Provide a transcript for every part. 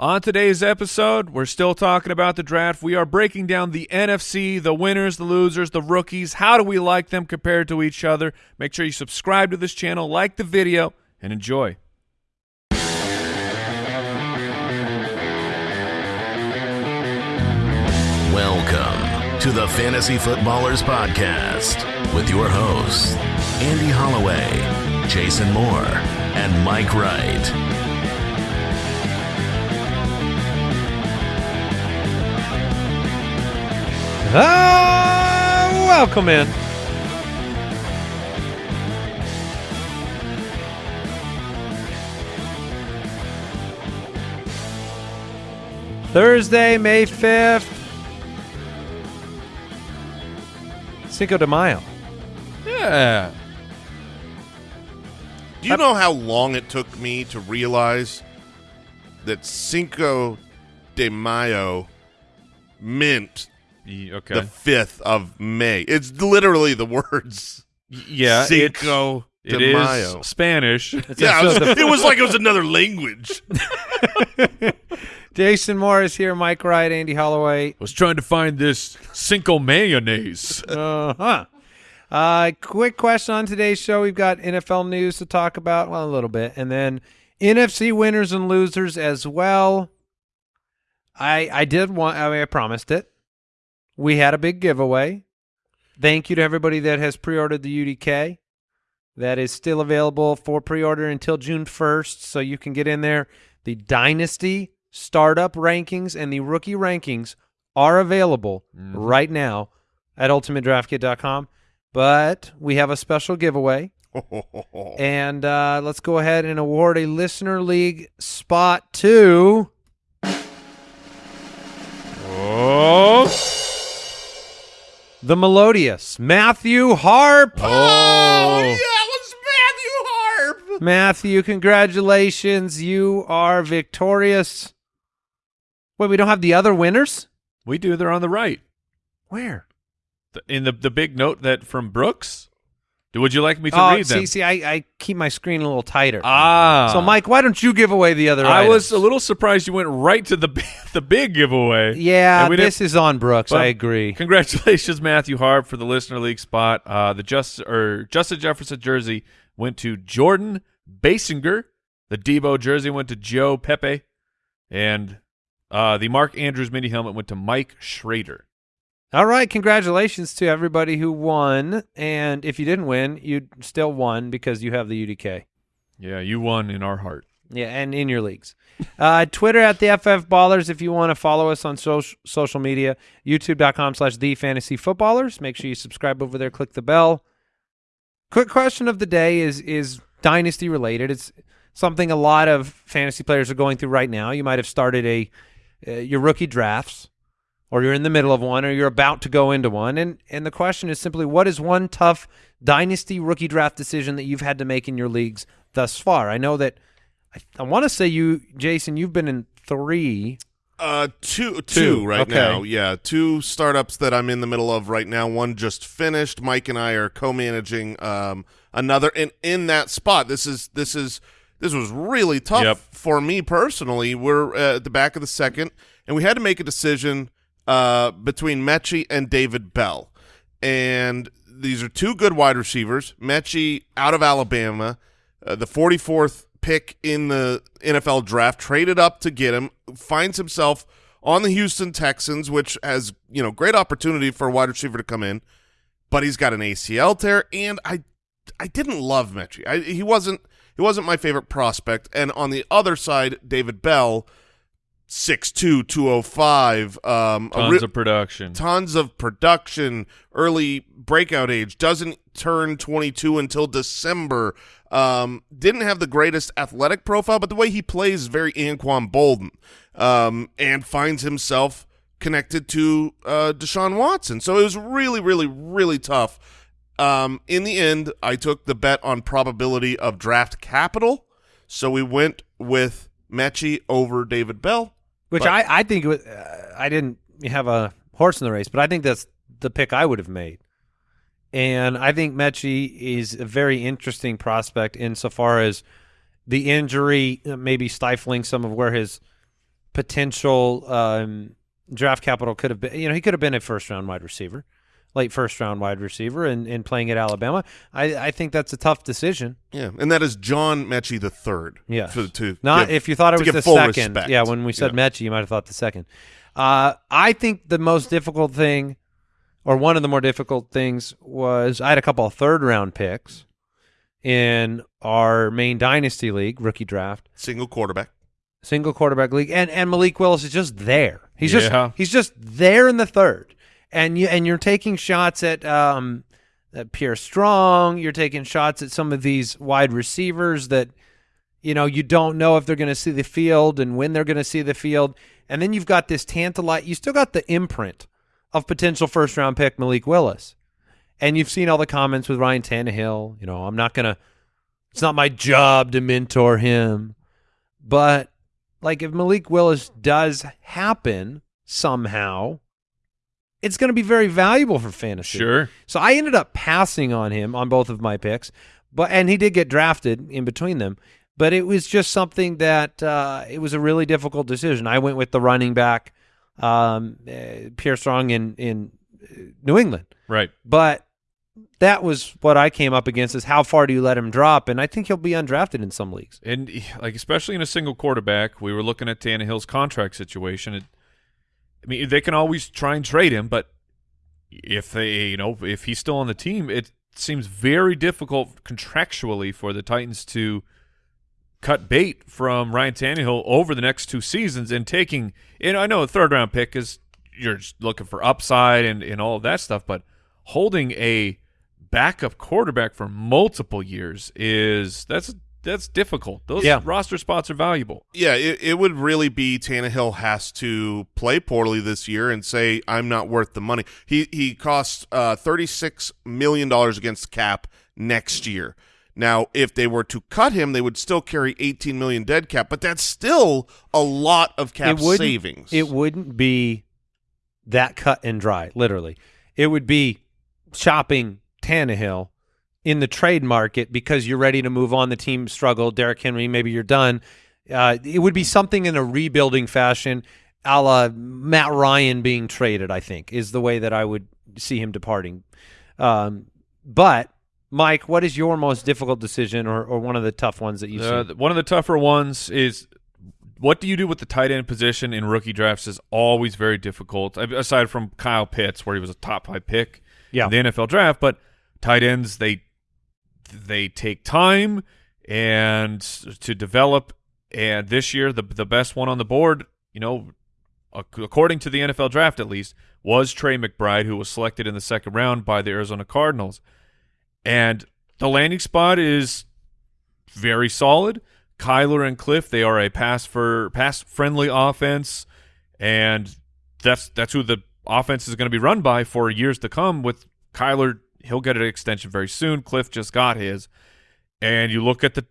On today's episode, we're still talking about the draft. We are breaking down the NFC, the winners, the losers, the rookies. How do we like them compared to each other? Make sure you subscribe to this channel, like the video, and enjoy. Welcome to the Fantasy Footballers Podcast with your hosts, Andy Holloway, Jason Moore, and Mike Wright. Ah, welcome in. Thursday, May 5th. Cinco de Mayo. Yeah. Do you know how long it took me to realize that Cinco de Mayo meant Okay. the 5th of May? It's literally the words yeah. Cinco it's, de it is Mayo. Spanish. yeah, it was, it was like it was another language. Jason Morris here, Mike Wright, Andy Holloway. was trying to find this Cinco mayonnaise. Uh-huh. Uh Quick question on today's show. We've got NFL news to talk about, well, a little bit, and then NFC winners and losers as well. I I did want. I mean, I promised it. We had a big giveaway. Thank you to everybody that has pre-ordered the UDK. That is still available for pre-order until June 1st, so you can get in there. The Dynasty startup rankings and the rookie rankings are available right now at ultimatedraftkit.com. But we have a special giveaway, and uh, let's go ahead and award a listener league spot to Oh. The melodious Matthew Harp. oh, yeah, it was Matthew Harp. Matthew, congratulations. You are victorious. Wait, we don't have the other winners? We do. They're on the right. Where? The- In the the big note that from Brooks. Do- Would you like me to oh, read see, them? see, I, I keep my screen a little tighter. Ah. so, Mike, why don't you give away the other I items? was a little surprised you went right to the the big giveaway. Yeah, this is on Brooks. Well, I agree. Congratulations, Matthew Harp, for the listener league spot. Uh, the just or Justin Jefferson jersey went to Jordan Basinger. The Deebo jersey went to Joe Pepe, and uh, the Mark Andrews mini helmet went to Mike Schrader. All right, congratulations to everybody who won. And if you didn't win, you still won because you have the UDK. Yeah, you won in our heart. Yeah, and in your leagues. Uh, Twitter at the FF Ballers if you want to follow us on social social media. YouTube.com slash the fantasy footballers. Make sure you subscribe over there, click the bell. Quick question of the day is is dynasty related. It's something a lot of fantasy players are going through right now. You might have started a uh, your rookie drafts or you're in the middle of one or you're about to go into one and and the question is simply what is one tough dynasty rookie draft decision that you've had to make in your leagues thus far i know that i, I want to say you jason you've been in three Uh, two, two, Two, right okay. now. Yeah, two startups that I'm in the middle of right now. One just finished. Mike and I are co-managing um, another, and in that spot, this is this is this was really tough Yep. for me personally. We're uh, at the back of the second, and we had to make a decision uh, between Metchie and David Bell, and these are two good wide receivers. Metchie out of Alabama, uh, the 44th pick in the NFL draft, traded up to get him, finds himself on the Houston Texans, which has you know great opportunity for a wide receiver to come in, but he's got an ACL tear, and I I didn't love Metchie. I, he wasn't he wasn't my favorite prospect, and on the other side, David Bell. 6'2", 205, um, a Tons re- of production. tons of production, early breakout age, doesn't turn 22 until December. Um, didn't have the greatest athletic profile, but the way he plays is very Anquan Boldin, um, and finds himself connected to uh, Deshaun Watson. So it was really, really, really tough. Um, in the end, I took the bet on probability of draft capital, so we went with Metchie over David Bell. Which But- I, I think was, uh, I didn't have a horse in the race, but I think that's the pick I would have made. And I think Metchie is a very interesting prospect insofar as the injury uh, maybe stifling some of where his potential um, draft capital could have been. You know, he could have been a first round wide receiver, late first round wide receiver, and, and playing at Alabama. I, I think that's a tough decision. Yeah, and that is John Metchie the third. Yeah, for, to not give- if you thought it was the second. respect. Yeah, when we said Yeah. Metchie, you might have thought the second. Uh, I think the most difficult thing, or one of the more difficult things, was I had a couple of third round picks in our main dynasty league rookie draft. single quarterback. single quarterback league, and and Malik Willis is just there. He's Yeah. just he's just there in the third, and you and you're taking shots at um at Pierre Strong. You're taking shots at some of these wide receivers that you know you don't know if they're going to see the field and when they're going to see the field, and then you've got this tantalite. You still got the imprint of potential first round pick Malik Willis, and you've seen all the comments with Ryan Tannehill. You know, I'm not gonna. It's not my job to mentor him, but like if Malik Willis does happen somehow, it's going to be very valuable for fantasy. Sure. So I ended up passing on him on both of my picks, but and he did get drafted in between them. But it was just something that uh, it was a really difficult decision. I went with the running back, um, uh, Pierre Strong in in uh, New England, Right. but that was what I came up against: is how far do you let him drop? And I think he'll be undrafted in some leagues. And like especially in a single quarterback, we were looking at Tannehill's contract situation. It, I mean, they can always try and trade him, but if they, you know, if he's still on the team, it seems very difficult contractually for the Titans to cut bait from Ryan Tannehill over the next two seasons and taking. And I know a third round pick is you're just looking for upside and and all of that stuff, but holding a backup quarterback for multiple years is that's that's difficult. Those Yeah. roster spots are valuable. Yeah, it, it would really be Tannehill has to play poorly this year and say I'm not worth the money. He he costs uh, thirty six million dollars against cap next year. Now, if they were to cut him, they would still carry eighteen million dead cap, but that's still a lot of cap wouldn't- savings. It wouldn't be that cut and dry, literally. It would be shopping Tannehill in the trade market because you're ready to move on. The team struggled. Derrick Henry, maybe you're done. Uh, it would be something in a rebuilding fashion, a la Matt Ryan being traded, I think, is the way that I would see him departing. Um, but, Mike, what is your most difficult decision or, or one of the tough ones that you've Uh, seen? one of the tougher ones is what do you do with the tight end position in rookie drafts is always very difficult. Aside from Kyle Pitts, where he was a top five pick Yeah. in the NFL draft, but tight ends they they take time and to develop. And this year, the the best one on the board, you know, according to the NFL draft at least, was Trey McBride, who was selected in the second round by the Arizona Cardinals. And the landing spot is very solid. Kyler and Cliff, they are a pass for pass friendly offense, and that's that's who the offense is going to be run by for years to come. With Kyler, he'll get an extension very soon. Cliff just got his, and you look at the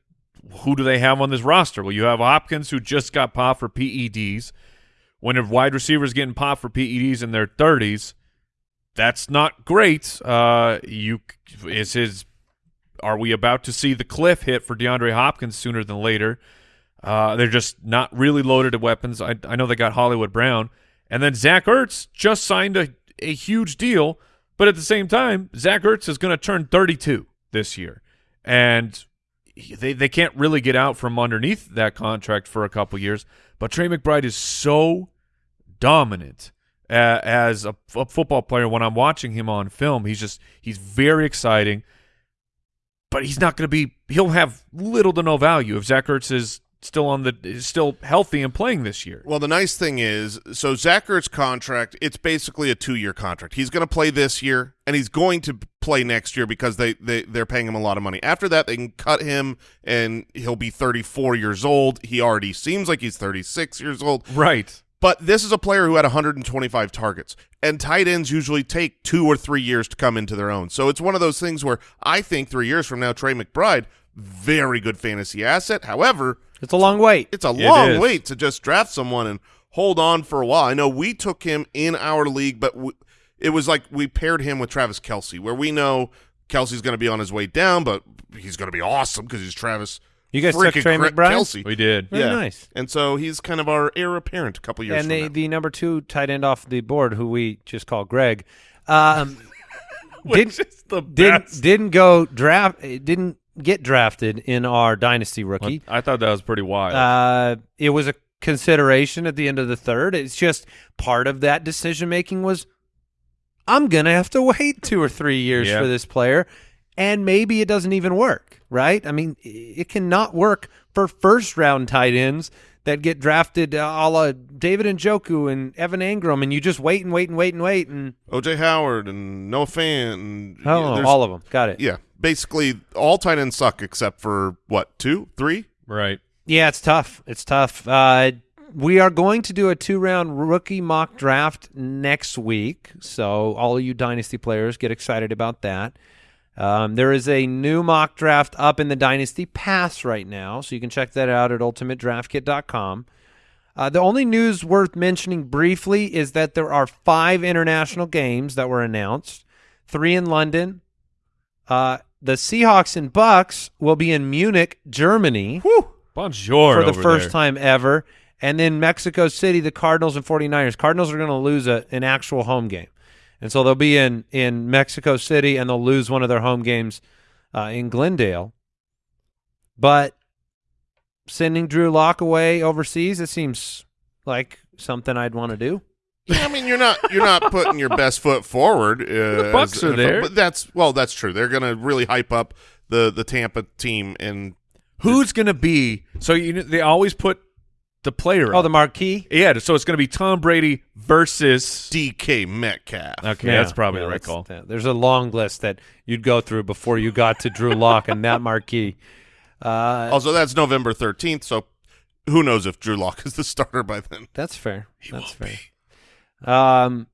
who do they have on this roster? Well, you have Hopkins who just got popped for PEDs. When a wide receiver is getting popped for PEDs in their thirties, that's not great. Uh, you is his are we about to see the cliff hit for DeAndre Hopkins sooner than later? Uh, they're just not really loaded at weapons. I, I know they got Hollywood Brown. And then Zach Ertz just signed a, a huge deal. But at the same time, Zach Ertz is going to turn 32 this year. And he- they, they can't really get out from underneath that contract for a couple years. But Trey McBride is so dominant uh, as a football player when I'm watching him on film. He's just he's very exciting, but he's not going to be. He'll have little to no value if Zach Ertz is still on the is still healthy and playing this year. Well, the nice thing is, so Zach Ertz contract, it's basically a two-year contract. He's going to play this year, and he's going to play next year because they, they, they're paying him a lot of money. After that, they can cut him, and he'll be 34 years old. He already seems like he's 36 years old. Right. But this is a player who had 125 targets, and tight ends usually take two or three years to come into their own. So it's one of those things where I think three years from now, Trey McBride, very good fantasy asset. However, It's a long wait. it's a long is. wait to just draft someone and hold on for a while. I know we took him in our league, but w it was like we paired him with Travis Kelce, where we know Kelce's going to be on his way down, but he's going to be awesome because he's Travis You guys took freaking Trey McBride? Kelce. We did. Very yeah. nice. And so he's kind of our heir apparent a couple years and from the now. the number two tight end off the board, who we just call Greg, um, Which didn't is the didn't didn't go draft didn't get drafted in our dynasty rookie. I thought that was pretty wild. Uh, it was a consideration at the end of the third. It's just part of that decision making was I'm gonna have to wait two or three years Yeah. for this player, and maybe it doesn't even work. Right? I mean, it cannot work for first round tight ends that get drafted uh, a la David Njoku and Evan Engram, and you just wait and wait and wait and wait and OJ Howard and Noah Fant. And, oh, there's- all of them got it. Yeah, basically all tight ends suck except for what two, three. right. Yeah, it's tough. It's tough. Uh, we are going to do a two round rookie mock draft next week. So, all you Dynasty players get excited about that. Um, there is a new mock draft up in the Dynasty Pass right now. So, you can check that out at ultimatedraftkit.com. Uh, the only news worth mentioning briefly is that there are five international games that were announced, three in London. Uh, the Seahawks and Bucks will be in Munich, Germany Bonjour for the over first there. time ever. And then Mexico City, the Cardinals and 49ers. Cardinals are going to lose a, an actual home game. And so they'll be in, in Mexico City and they'll lose one of their home games uh, in Glendale. But sending Drew Lock away overseas, it seems like something I'd want to do. Yeah, I mean you're not you're not putting your best foot forward. Uh, The Bucks as- are there. but that's well, that's true. They're going to really hype up the the Tampa team and Who's going to be? So you know, they always put the player. Oh, up. the marquee? yeah. So it's going to be Tom Brady versus. DK Metcalf. Okay, Yeah, that's probably yeah, the right call. that- There's a long list that you'd go through before you got to Drew Lock and that marquee. Uh, Also, that's November 13th, so who knows if Drew Lock is the starter by then. That's fair. He That's fair. Um,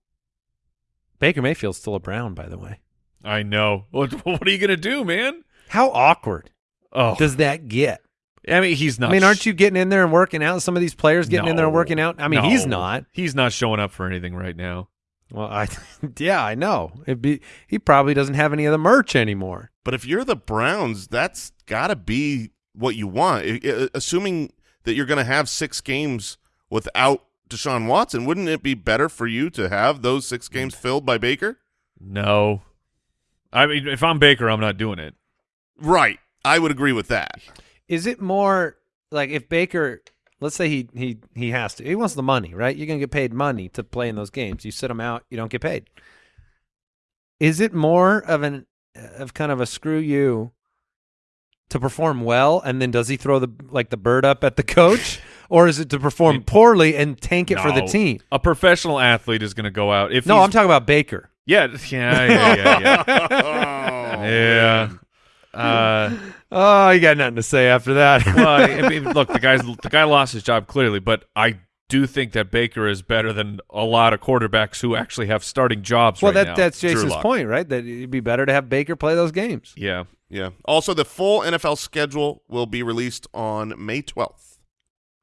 Baker Mayfield's still a Brown, by the way. I know. What, what are you going to do, man? How awkward Oh, does that get? I mean, he's not. I mean, aren't you getting in there and working out? Some of these players getting in there and working out. I mean, he's not. He's not showing up for anything right now. Well, I yeah, I know. It'd be he probably doesn't have any of the merch anymore. But if you're the Browns, that's got to be what you want. I- I- assuming that you're going to have six games without Deshaun Watson, wouldn't it be better for you to have those six mm. games filled by Baker? No. I mean, if I'm Baker, I'm not doing it. Right. I would agree with that. Is it more like if Baker, let's say he he he has to, he wants the money, right? You're gonna get paid money to play in those games. You sit him out, you don't get paid. Is it more of an of kind of a screw you to perform well, and then does he throw the like the bird up at the coach, or is it to perform poorly and tank it for the team? A professional athlete is going to go out. If No, I'm talking about Baker. Yeah, yeah, yeah, yeah. yeah. oh, yeah. Uh, Oh, you got nothing to say after that. well, I mean, look, the guy's the guy lost his job clearly, but I do think that Baker is better than a lot of quarterbacks who actually have starting jobs well, right that now. that's Jason's point, right? That it'd be better to have Baker play those games. yeah. Yeah. Also, the full NFL schedule will be released on May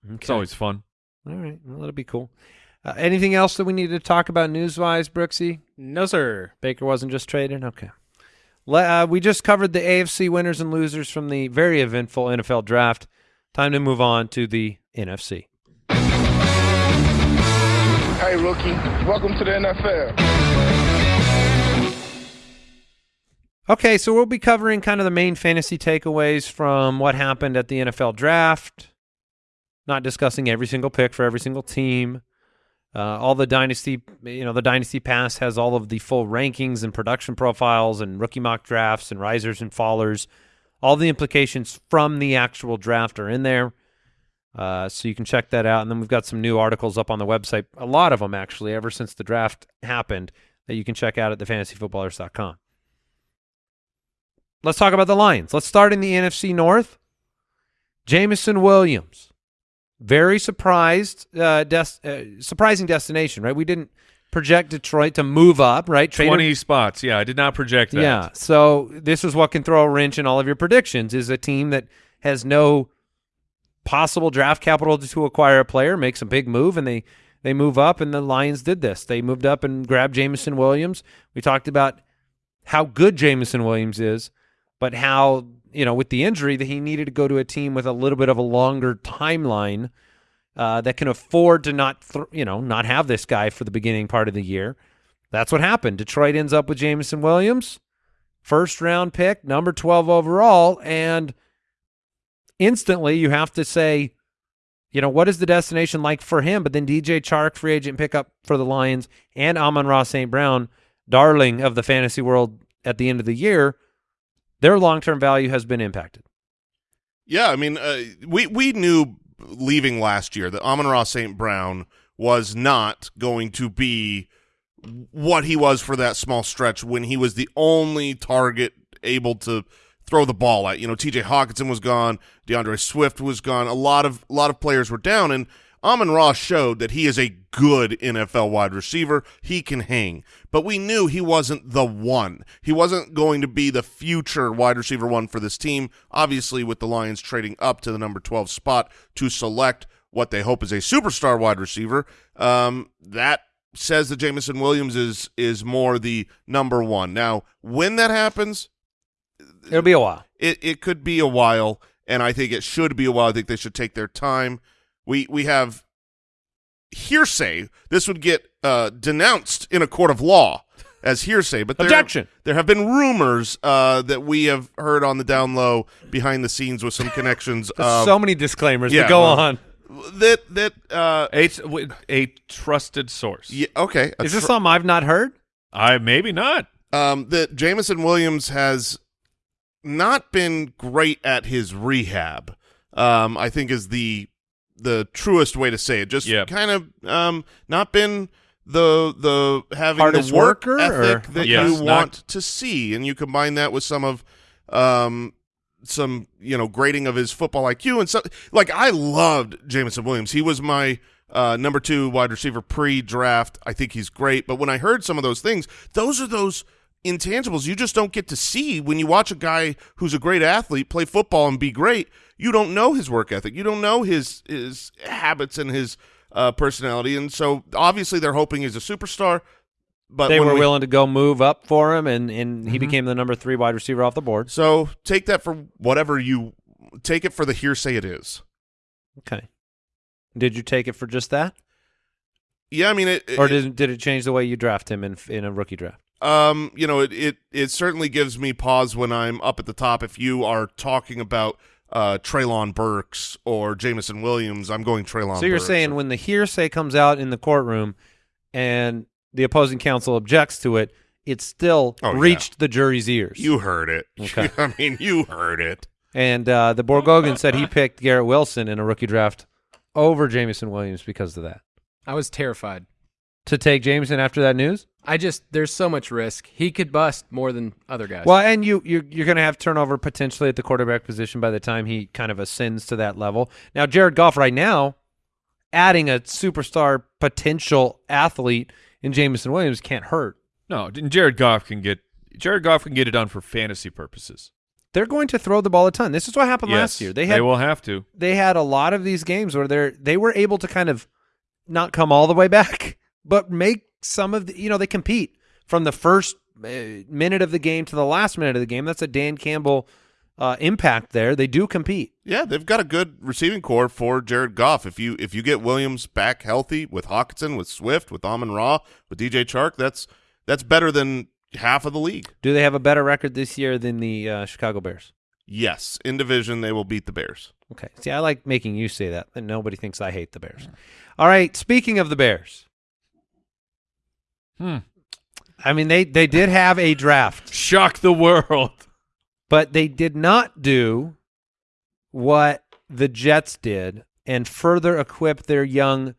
12th. It's always fun. All right. Well, that'll be cool. Uh, anything else that we need to talk about news wise, Brooksy? No, sir. Baker wasn't just traded? Okay. Le- uh, we just covered the AFC winners and losers from the very eventful NFL draft. Time to move on to the NFC. Hey, rookie, welcome to the NFL. Okay, so we'll be covering kind of the main fantasy takeaways from what happened at the NFL draft. Not discussing every single pick for every single team. Uh, all the dynasty, you know, the dynasty pass has all of the full rankings and production profiles and rookie mock drafts and risers and fallers. All the implications from the actual draft are in there. Uh, so you can check that out. And then we've got some new articles up on the website, a lot of them actually, ever since the draft happened, that you can check out at thefantasyfootballers.com. Let's talk about the Lions. Let's start in the NFC North. Jameson Williams, very surprised, uh, des- uh, surprising destination, right? We didn't project Detroit to move up, right? Trade him- 20 spots. Yeah, I did not project that. yeah. So this is what can throw a wrench in all of your predictions: is a team that has no possible draft capital to, to acquire a player makes a big move, and they they move up, and the Lions did this. They moved up and grabbed Jameson Williams. We talked about how good Jameson Williams is, but how you know with the injury that he needed to go to a team with a little bit of a longer timeline uh, that can afford to not you know not have this guy for the beginning part of the year. That's what happened. Detroit ends up with Jameson Williams, first round pick, number 12 overall, and instantly you have to say, you know, what is the destination like for him? But then DJ Chark, free agent pickup for the Lions, and Amon-Ra St. Brown, darling of the fantasy world at the end of the year, their long term value has been impacted. Yeah, I mean, uh, we we knew leaving last year that Amon-Ra St. Brown was not going to be what he was for that small stretch when he was the only target able to throw the ball at. You know, T.J. Hockenson was gone, D'Andre Swift was gone. A lot of a lot of players were down, and Amon-Ra showed that he is a good NFL wide receiver. He can hang, but we knew he wasn't the one. He wasn't going to be the future wide receiver one for this team. Obviously, with the Lions trading up to the number twelve spot to select what they hope is a superstar wide receiver, um, that says that Jameson Williams is is more the number one. Now, when that happens, It'll be a while. it it could be a while, and I think it should be a while. I think they should take their time. We we have hearsay. This would get uh, denounced in a court of law as hearsay, but there, Objection. There have been rumors uh, that we have heard on the down low, behind the scenes, with some connections. um, so many disclaimers. yeah, but go well, on. that that uh, A, w- a trusted source. yeah, okay. Is this tr- something I've not heard? I maybe not. um, that Jameson Williams has not been great at his rehab. Um, I think is the the truest way to say it. Just Yeah. kind of um, not been the the having Hardest the work worker, ethic or- that Yes, you not- want to see, and you combine that with some of um some you know grading of his football IQ and so like I loved Jameson Williams. He was my uh, number two wide receiver pre-draft. I think he's great, but when I heard some of those things, those are those intangibles you just don't get to see when you watch a guy who's a great athlete play football and be great. You don't know his work ethic. You don't know his his habits and his uh, personality, and so obviously they're hoping he's a superstar. But they were we- willing to go move up for him, and, and he became the number three wide receiver off the board. So take that for whatever you take it for the hearsay it is. Okay. Did you take it for just that, Yeah, I mean it. or it- did did it change the way you draft him in in a rookie draft? Um, you know, it, it it certainly gives me pause when I'm up at the top. If you are talking about uh, Treylon Burks or Jameson Williams, I'm going Treylon. So you're Burks. saying when the hearsay comes out in the courtroom, and the opposing counsel objects to it, it still Oh, yeah. reached the jury's ears. you heard it? Okay. I mean, you heard it. and uh, the Borgogan said he picked Garrett Wilson in a rookie draft over Jameson Williams because of that. I was terrified. To take Jameson after that news? I just there's so much risk. He could bust more than other guys. Well, and you you're, you're going to have turnover potentially at the quarterback position by the time he kind of ascends to that level. Now, Jared Goff right now, adding a superstar potential athlete in Jameson Williams can't hurt. No, Jared Goff can get Jared Goff can get it done for fantasy purposes. They're going to throw the ball a ton. This is what happened yes, last year. They had they will have to. they had a lot of these games where they're they were able to kind of not come all the way back, but make some of the you know they compete from the first uh, minute of the game to the last minute of the game. That's a Dan Campbell uh, impact there. They do compete. Yeah, they've got a good receiving core for Jared Goff. If you if you get Williams back healthy with Hockenson, with Swift, with Amon Ra, with DJ Chark, that's that's better than half of the league. Do they have a better record this year than the uh, Chicago Bears? Yes, in division they will beat the Bears. Okay. See, I like making you say that, and nobody thinks I hate the Bears. All right. Speaking of the Bears, Hmm. I mean they they did have a draft. Shock the world. but they did not do what the Jets did and further equip their young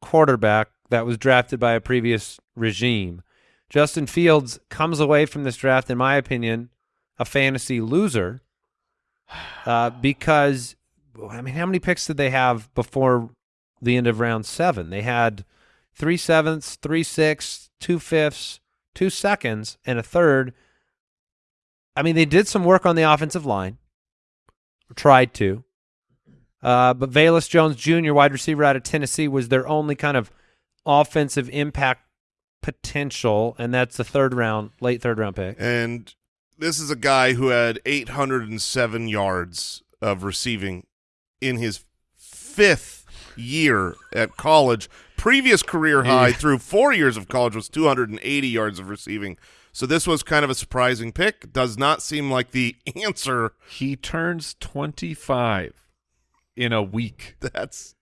quarterback that was drafted by a previous regime. Justin Fields comes away from this draft, in my opinion, a fantasy loser uh, because, I mean, how many picks did they have before the end of round seven? They had three sevenths, three sixths, two fifths, two seconds, and a third. I mean, they did some work on the offensive line, tried to. Uh, but Velus Jones Jr., wide receiver out of Tennessee, was their only kind of offensive impact potential, and that's the third round, late third round pick. And this is a guy who had 807 yards of receiving in his fifth year at college. Previous career high through four years of college was 280 yards of receiving. So this was kind of a surprising pick. Does not seem like the answer. He turns 25 in a week. That's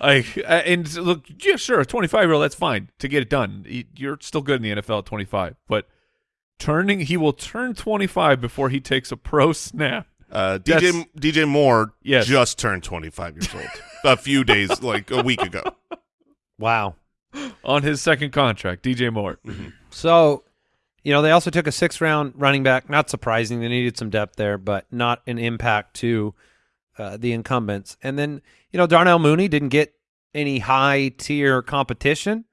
Like, and look, yeah, sure, a 25 year old, that's fine to get it done. You're still good in the NFL at 25, but turning, he will turn 25 before he takes a pro snap. uh, That's- DJ DJ Moore Yes. just turned 25 years old a few days, like a week ago. Wow. on his second contract, DJ Moore. So, you know, they also took a six round running back. Not surprising. They needed some depth there, but not an impact to uh, the incumbents. And then, you know, Darnell Mooney didn't get any high tier competition.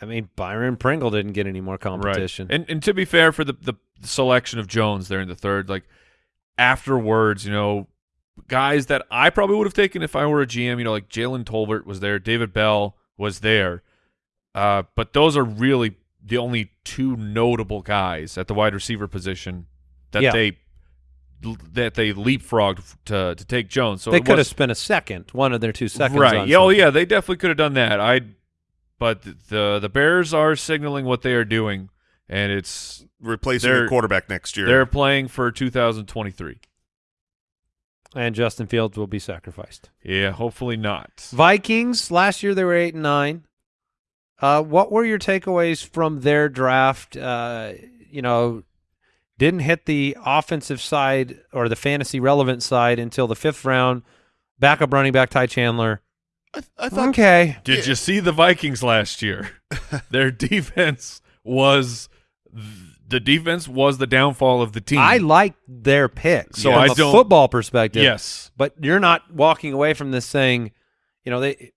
I mean, Byron Pringle didn't get any more competition. Right. And and to be fair, for the the selection of Jones there in the third, like afterwards, you know, guys that I probably would have taken if I were a GM, you know, like Jalen Tolbert was there, David Bell was there, uh, but those are really the only two notable guys at the wide receiver position that Yeah. they that they leapfrogged to to take Jones. So they it could have spent a second, one of their two seconds. right. on Yeah, oh yeah, they definitely could have done that. I, but the the Bears are signaling what they are doing, and it's Replacing They're- the quarterback next year. they're playing for 2023. And Justin Fields will be sacrificed. Yeah, hopefully not. Vikings last year they were eight and nine. Uh, what were your takeaways from their draft? Uh, you know, didn't hit the offensive side or the fantasy relevant side until the fifth round. Backup running back Ty Chandler. I, I thought Okay, Did Yeah. you see the Vikings last year? Their defense was the defense was the downfall of the team. I like their pick. So from I a don't- football perspective. yes. but you're not walking away from this saying, you know, they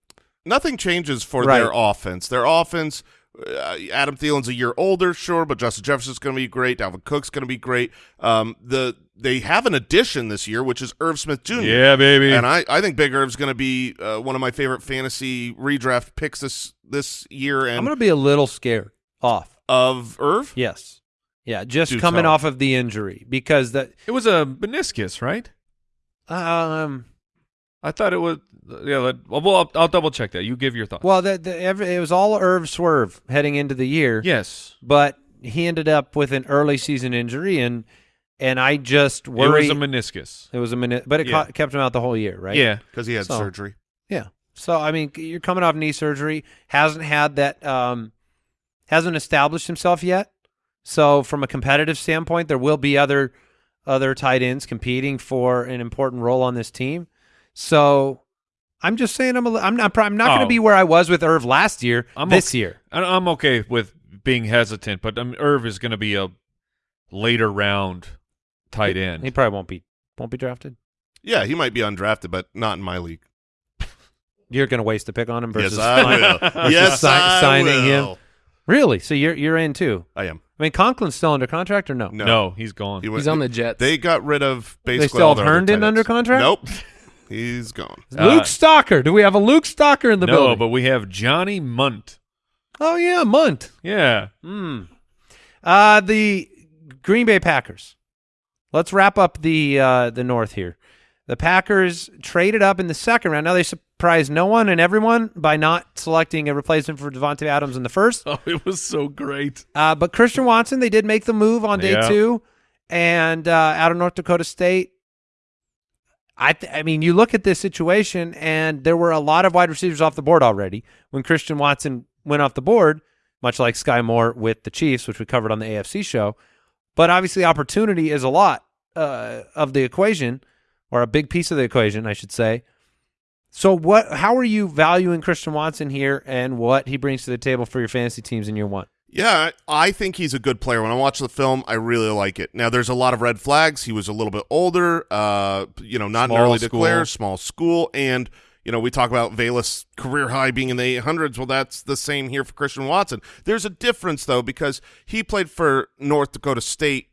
nothing changes for Right. their offense. Their offense, uh, Adam Thielen's a year older, sure, but Justin Jefferson's going to be great. Dalvin Cook's going to be great. Um, the they have an addition this year, which is Irv Smith Jr. Yeah, baby. And I, I think Big Irv's going to be uh, one of my favorite fantasy redraft picks this this year. And I'm going to be a little scared off. of Irv, Yes. Yeah, just coming off of the injury because that it was a meniscus, right? um I thought it was. Yeah, let, well, I'll, I'll double check that. You give your thoughts. well the, the every, it was all Irv swerve heading into the year. yes, But he ended up with an early season injury and and I just worry. it was a meniscus. it was a meniscus, but it Yeah. ca- kept him out the whole year, right? Yeah, because he had So- surgery. Yeah. So I mean, you're coming off knee surgery, hasn't had that, um, hasn't established himself yet. So from a competitive standpoint, there will be other other tight ends competing for an important role on this team. So I'm just saying, I'm a, li- I'm not I'm not going to Oh. be where I was with Irv last year. I'm this okay. year, I- I'm okay with being hesitant, but um, Irv is going to be a later round tight end. he probably won't be won't be drafted. Yeah, he might be undrafted, but not in my league. You're going to waste a pick on him versus yes, I sign- will. versus yes, si- I signing him. Will. Really? So you're you're in too? I am. I mean, Conklin's still under contract or no? No, no. he's gone. He went- He's on the Jets. They got rid of basically They still all have their Herndon under contract? Nope, he's gone. Luke Uh, Stocker. Do we have a Luke Stocker in the no, building? No, but we have Johnny Mundt. oh yeah, Mundt. Yeah, Hmm. Uh the Green Bay Packers. Let's wrap up the uh, the North here. The Packers traded up in the second round. Now they surprised no one and everyone by not selecting a replacement for Davante Adams in the first. oh, it was so great. Uh, but Christian Watson, they did make the move on day Yeah. two, and uh, out of North Dakota State. I th- I mean, you look at this situation, and there were a lot of wide receivers off the board already when Christian Watson went off the board, much like Skyy Moore with the Chiefs, which we covered on the AFC show. But obviously, opportunity is a lot uh, of the equation, or a big piece of the equation, I should say. So, what? How are you valuing Christian Watson here, and what he brings to the table for your fantasy teams in year one? Yeah, I think he's a good player. When I watch the film, I really like it. Now, there's a lot of red flags. He was a little bit older, uh, you know, not an Small early school. declare, small school, and you know, we talk about Velus career high being in the 800s. Well, that's the same here for Christian Watson. There's a difference though because he played for North Dakota State.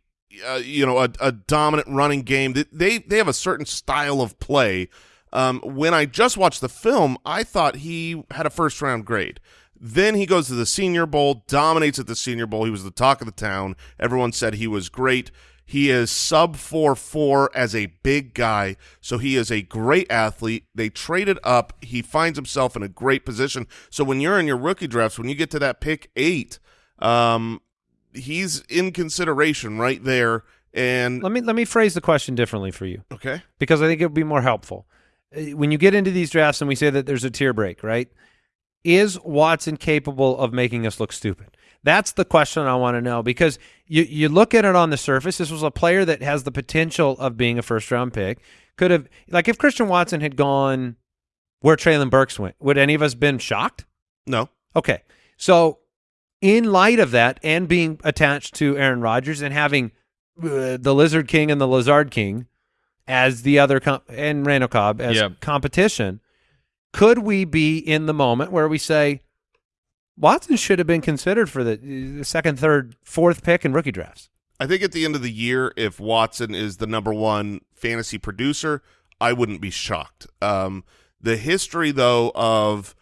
Uh, you know, a, a dominant running game. They- They have a certain style of play. Um, when I just watched the film, I thought he had a first round grade. Then he goes to the Senior Bowl, dominates at the Senior Bowl. He was the talk of the town. Everyone said he was great. He is sub four four as a big guy, so he is a great athlete. They traded up. He finds himself in a great position. So when you're in your rookie drafts, when you get to that pick eight, um, he's in consideration right there. And Let me let me phrase the question differently for you okay, because I think it would be more helpful. Uh, When you get into these drafts and we say that there's a tier break, right? Is Watson capable of making us look stupid? That's the question I want to know because you you look at it on the surface. This was a player that has the potential of being a first round pick. Could have like if Christian Watson had gone where Treylon Burks went, would any of us been shocked? no, Okay. So, in light of that, and being attached to Aaron Rodgers and having uh, the Lizard King and the Lizard King as the other com- and Randall Cobb as Yeah. competition, could we be in the moment where we say Watson should have been considered for the, the second, third, fourth pick in rookie drafts? I think at the end of the year, if Watson is the number one fantasy producer, I wouldn't be shocked. Um, the history, though, of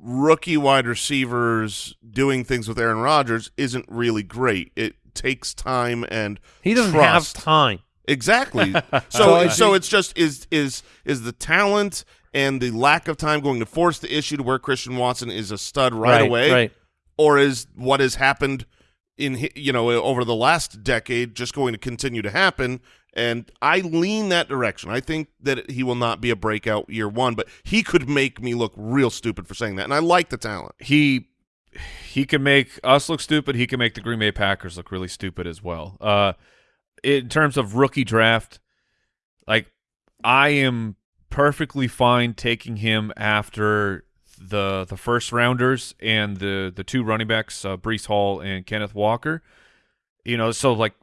rookie wide receivers doing things with Aaron Rodgers isn't really great. It takes time and He doesn't trust. have time. Exactly. So So I so think- it's just is is is the talent and the lack of time going to force the issue to where Christian Watson is a stud right, away, Right. or is what has happened in you know over the last decade just going to continue to happen? And I lean that direction. I think that he will not be a breakout year one, but he could make me look real stupid for saying that. And I like the talent. he he can make us look stupid. He can make the Green Bay Packers look really stupid as well. Uh, in terms of rookie draft, like I am perfectly fine taking him after the the first rounders and the the two running backs, uh, Breece Hall and Kenneth Walker. You know, so like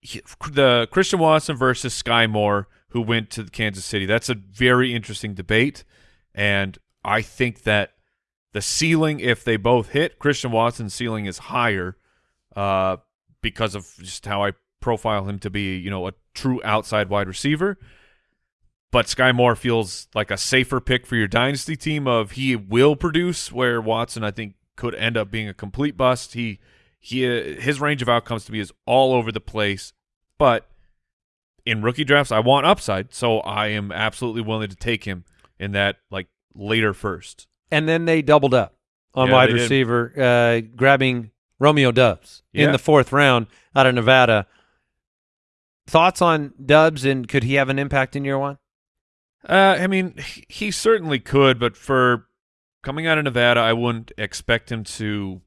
he- the Christian Watson versus Skyy Moore, who went to Kansas City. That's a very interesting debate, and I think that the ceiling, if they both hit, Christian Watson's ceiling is higher uh, because of just how I profile him to be, you know, a true outside wide receiver. But Skyy Moore feels like a safer pick for your dynasty team. Of he will produce, where Watson I think could end up being a complete bust. He he his range of outcomes to me is all over the place. But in rookie drafts, I want upside, so I am absolutely willing to take him in that like later first. and then they doubled up on Yeah, wide receiver, uh, grabbing Romeo Doubs in the fourth round out of Nevada. Thoughts on Doubs and could he have an impact in year one? Uh, I mean, he certainly could, but for coming out of Nevada, I wouldn't expect him to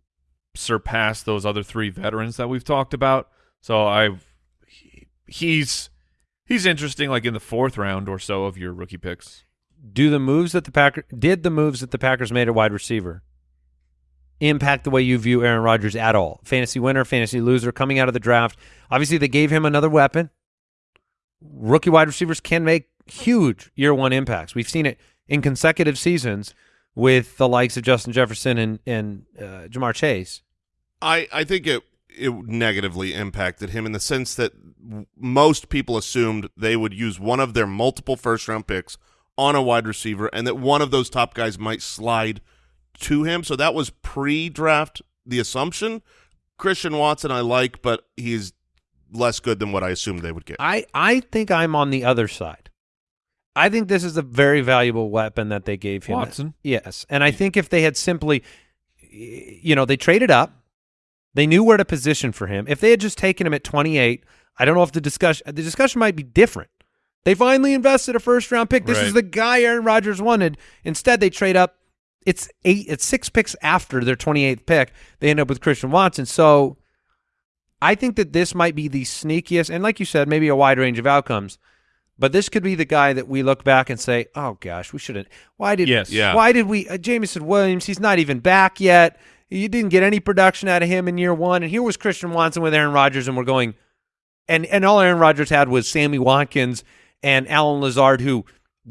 surpass those other three veterans that we've talked about. So I, he, he's he's interesting, like in the fourth round or so of your rookie picks. Do the moves that the Packer did the moves that the Packers made at wide receiver impact the way you view Aaron Rodgers at all? Fantasy winner, fantasy loser, coming out of the draft. Obviously, they gave him another weapon. Rookie wide receivers can make huge year one impacts. We've seen it in consecutive seasons with the likes of Justin Jefferson and and uh, Ja'Marr Chase. I, I think it it negatively impacted him in the sense that most people assumed they would use one of their multiple first round picks on a wide receiver and that one of those top guys might slide to him. So that was pre draft the assumption. Christian Watson I like, but he's less good than what I assumed they would get. I I think I'm on the other side. I think this is a very valuable weapon that they gave him. Watson? Yes. And I think if they had simply you know, they traded up. They knew where to position for him. If they had just taken him at 28, I don't know if the discussion the discussion might be different. They finally invested a first round pick. This is the guy Aaron Rodgers wanted. Instead, they trade up. It's eight. It's six picks after their 28th pick. They end up with Christian Watson. So I think that this might be the sneakiest, and like you said, maybe a wide range of outcomes. But this could be the guy that we look back and say, "Oh gosh, we shouldn't. Why did? Yes. Yeah. Why did we? Uh, Jameson Williams, he's not even back yet. You didn't get any production out of him in year one, and here was Christian Watson with Aaron Rodgers, and we're going, and and all Aaron Rodgers had was Sammy Watkins and Allen Lazard, who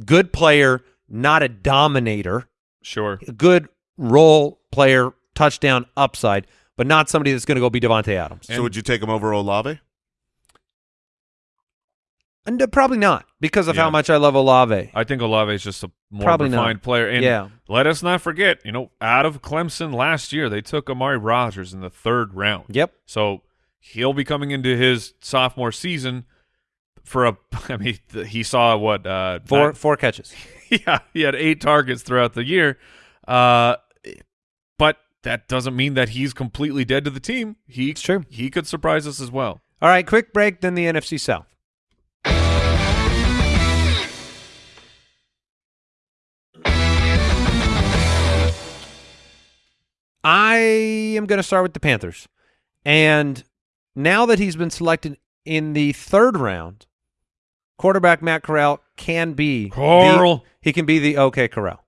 good player, not a dominator, Sure. good role player, touchdown upside, but not somebody that's going to go be Davante Adams. so would you take him over Olave? And probably not because of Yeah. how much I love Olave. I think Olave is just a more Probably not. refined player. And Yeah. let us not forget, you know, out of Clemson last year, they took Amari Rogers in the third round. Yep. So he'll be coming into his sophomore season for a. I mean, he saw what uh, Four nine- four catches. yeah, he had eight targets throughout the year. Uh, but that doesn't mean that he's completely dead to the team. He It's true. he could surprise us as well. All right, quick break. Then the NFC South. I am going to start with the Panthers. And now that he's been selected in the third round, quarterback Matt Corral can be the- Corral. he can be the OK Corral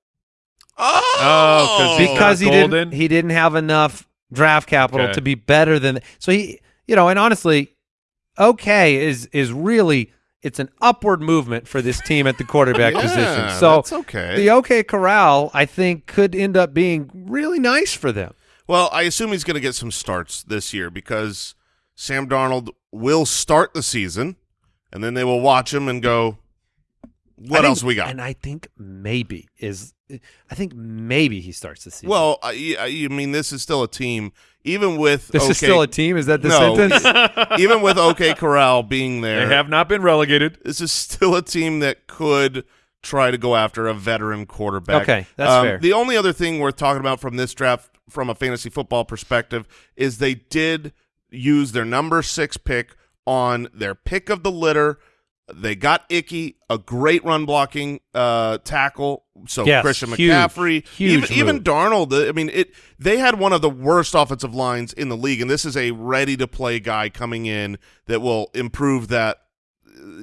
oh! oh, 'cause he's because he not didn't he didn't have enough draft capital Okay. to be better than so he you know and honestly okay is is really it's an upward movement for this team at the quarterback Yeah, position so that's okay. the okay corral i think could end up being really nice for them Well, I assume he's going to get some starts this year because Sam Darnold will start the season, and then they will watch him and go, "What think- else we got?" and i think maybe is i think maybe he starts the season well, I, I you mean this is still a team, even with this okay, is still a team is that the No. sentence even with OK Corral being there. They have not been relegated. this is still a team that could try to go after a veteran quarterback. Okay, that's Um, fair. The only other thing worth talking about from this draft, from a fantasy football perspective, is they did use their number six pick on their pick of the litter. They got Icky, a great run blocking uh, tackle. So Yes, Christian McCaffrey, huge even, even. Darnold. uh, I mean, it. They had one of the worst offensive lines in the league, and this is a ready to play guy coming in that will improve that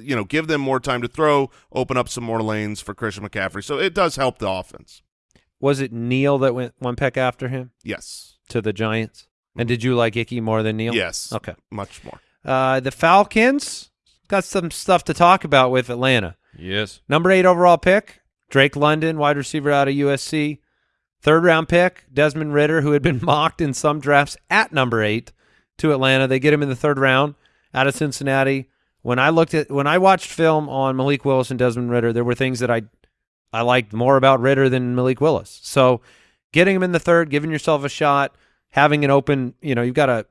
you know, give them more time to throw, open up some more lanes for Christian McCaffrey. So it does help the offense. was it Neal that went one peck after him Yes. to the giants and did you like icky more than Neal Yes. okay Much more. Uh, the Falcons got some stuff to talk about with Atlanta. Yes. Number eight overall pick, Drake London, wide receiver out of USC. Third round pick, Desmond Ridder, who had been mocked in some drafts at number eight to Atlanta. They get him in the third round out of Cincinnati. When I looked at when I watched film on Malik Willis and Desmond Ridder, there were things that I I liked more about Ridder than Malik Willis. So getting him in the third, giving yourself a shot, having an open, you know, you've got a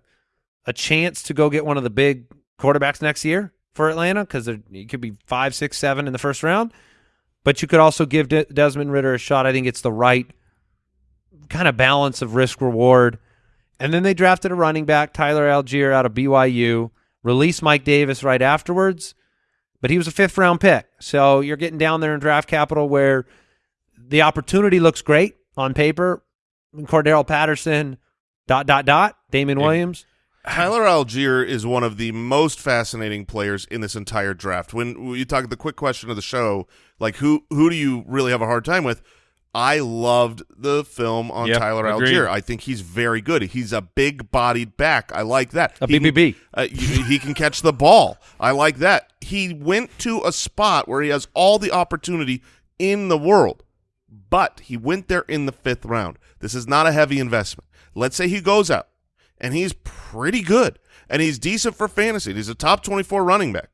a chance to go get one of the big quarterbacks next year for Atlanta because you could be five, six, seven in the first round. But you could also give De- Desmond Ridder a shot. I think it's the right kind of balance of risk reward. And then they drafted a running back, Tyler Allgeier, out of BYU. Released Mike Davis right afterwards, but he was a fifth round pick. So you're getting down there in draft capital where the opportunity looks great on paper. Cordarrelle Patterson, dot dot dot. Damien Williams. Tyler Allgeier is one of the most fascinating players in this entire draft. When you talk the quick question of the show, like who who do you really have a hard time with? I loved the film on Yep, Tyler agreed. Allgeier. I think he's very good. He's a big-bodied back. I like that. A He can- uh, he can catch the ball. I like that. He went to a spot where he has all the opportunity in the world, but he went there in the fifth round. This is not a heavy investment. Let's say he goes out and he's pretty good and he's decent for fantasy. He's a top 24 running back.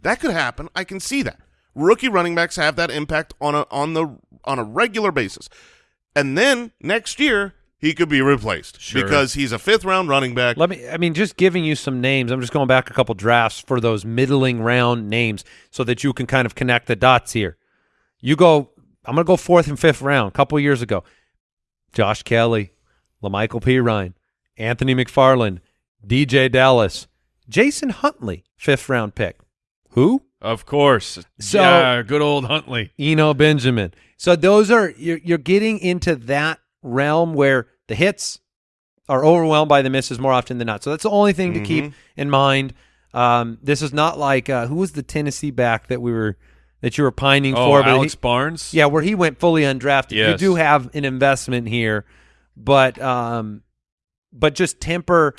That could happen. I can see that. Rookie running backs have that impact on a on the on a regular basis. And then next year he could be replaced Sure. because he's a fifth round running back. Let me. I mean, just giving you some names. I'm just going back a couple drafts for those middling round names so that you can kind of connect the dots here. You go. I'm going to go fourth and fifth round. A couple years ago, Josh Kelley, La'Mical Perine, Anthony McFarland, DeeJay Dallas, Jason Huntley, fifth round pick. Who? Of course. So- yeah, good old Huntley. Eno Benjamin. So those are you're, you're getting into that realm where the hits are overwhelmed by the misses more often than not. So that's the only thing to keep in mind. Um, this is not like uh, who was the Tennessee back that we were that you were pining Oh, for, Alex he- Barnes. yeah, where he went fully undrafted. You do have an investment here, but um, but just temper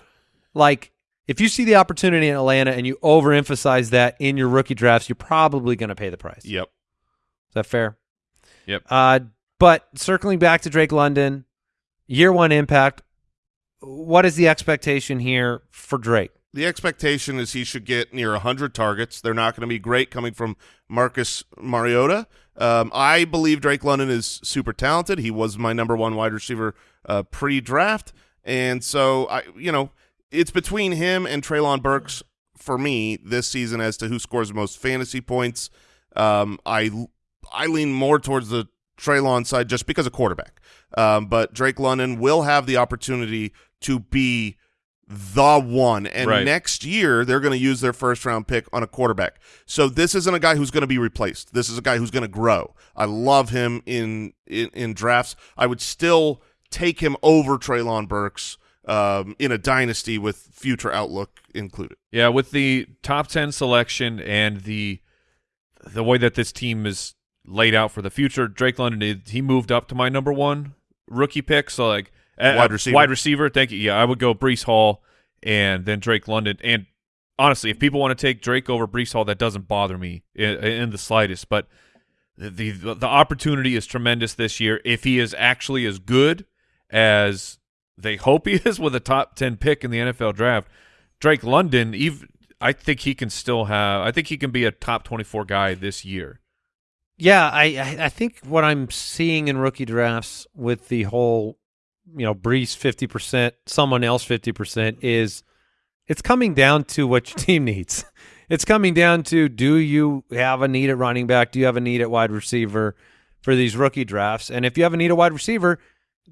like if you see the opportunity in Atlanta and you overemphasize that in your rookie drafts, you're probably going to pay the price. Yep. Is that fair? Yep. Uh, but circling back to Drake London, year one impact. What is the expectation here for Drake? The expectation is he should get near 100 targets. They're not going to be great coming from Marcus Mariota. Um, I believe Drake London is super talented. He was my number one wide receiver uh, pre-draft, and so I, you know, it's between him and Treylon Burks for me this season as to who scores the most fantasy points. Um, I I lean more towards the Treylon side just because of quarterback. Um, but Drake London will have the opportunity to be the one. And Right. next year, they're going to use their first round pick on a quarterback. So this isn't a guy who's going to be replaced. This is a guy who's going to grow. I love him in, in, in drafts. I would still take him over Treylon Burks um, in a dynasty with future outlook included. Yeah, with the top ten selection and the the way that this team is laid out for the future, Drake London he moved up to my number one rookie pick. So like Wide receiver. wide receiver. Thank you. Yeah, I would go Breece Hall and then Drake London. And honestly, if people want to take Drake over Breece Hall, that doesn't bother me in, in the slightest. But the, the the opportunity is tremendous this year. If he is actually as good as they hope he is with a top ten pick in the NFL draft, Drake London, even I think he can still have. I think he can be a top twenty-four guy this year. Yeah, I I- think what I'm seeing in rookie drafts with the whole, you know, Breece fifty percent, someone else fifty percent is, it's coming down to what your team needs. It's coming down to do you have a need at running back? Do you have a need at wide receiver for these rookie drafts? And if you have a need at wide receiver,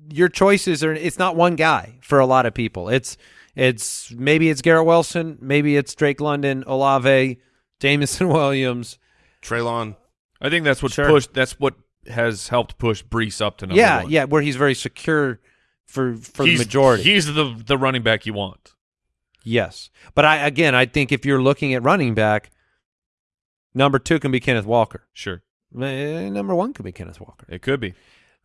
your choices are it's not one guy for a lot of people. It's it's maybe it's Garrett Wilson, maybe it's Drake London, Olave, Jameson Williams. Treylon, I think that's what Sure. pushed. That's what has helped push Breece up to number yeah, one. yeah, where he's very secure for for he's, the majority. He's the the running back you want. yes, but I again, I think if you're looking at running back, number two can be Kenneth Walker. Sure, Eh, Number one could be Kenneth Walker. it could be.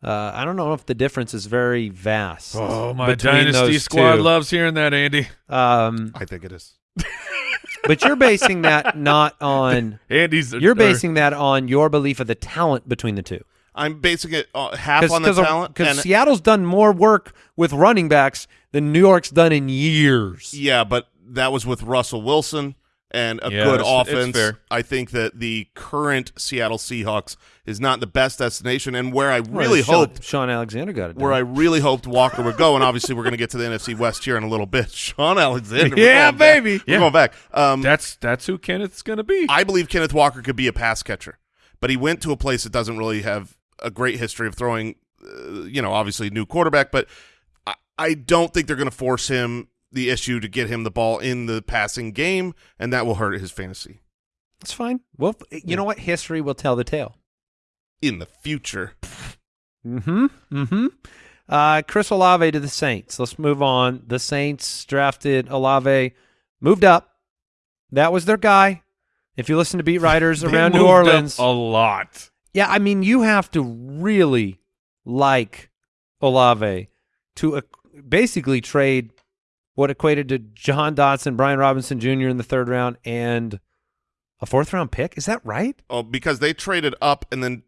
Uh, I don't know if the difference is very vast. Oh, my between dynasty those squad two. loves hearing that, Andy. Um, I think it is. but you're basing that not on. Andy's. You're or- basing that on your belief of the talent between the two. I'm basing it uh, half on the talent. because Seattle's done more work with running backs than New York's done in years. Yeah, but that was with Russell Wilson and a Yeah, good it's- it's offense. fair. I think that the current Seattle Seahawks is not the best destination, and where I really Shaun, hoped, Shaun Alexander got it. where I really hoped Walker would go, and obviously we're going to get to the NFC West here in a little bit. Shaun Alexander, we're Yeah, going back. baby. we're going back. Um, That's that's who Kenneth's gonna be. I believe Kenneth Walker could be a pass catcher, but he went to a place that doesn't really have a great history of throwing. Uh, you know, obviously new quarterback, but I, I don't think they're going to force him the issue to get him the ball in the passing game, and that will hurt his fantasy That's fine. Well, you know what? History will tell the tale. in the future. Mm-hmm. Mm-hmm. Uh, Chris Olave to the Saints. Let's move on. The Saints drafted Olave, moved up. That was their guy. If you listen to beat writers around New Orleans, a lot. yeah, I mean, you have to really like Olave to uh, basically trade what equated to Jahan Dotson, Brian Robinson Jr. in the third round, and a fourth round pick. Is that right? Oh, because they traded up and then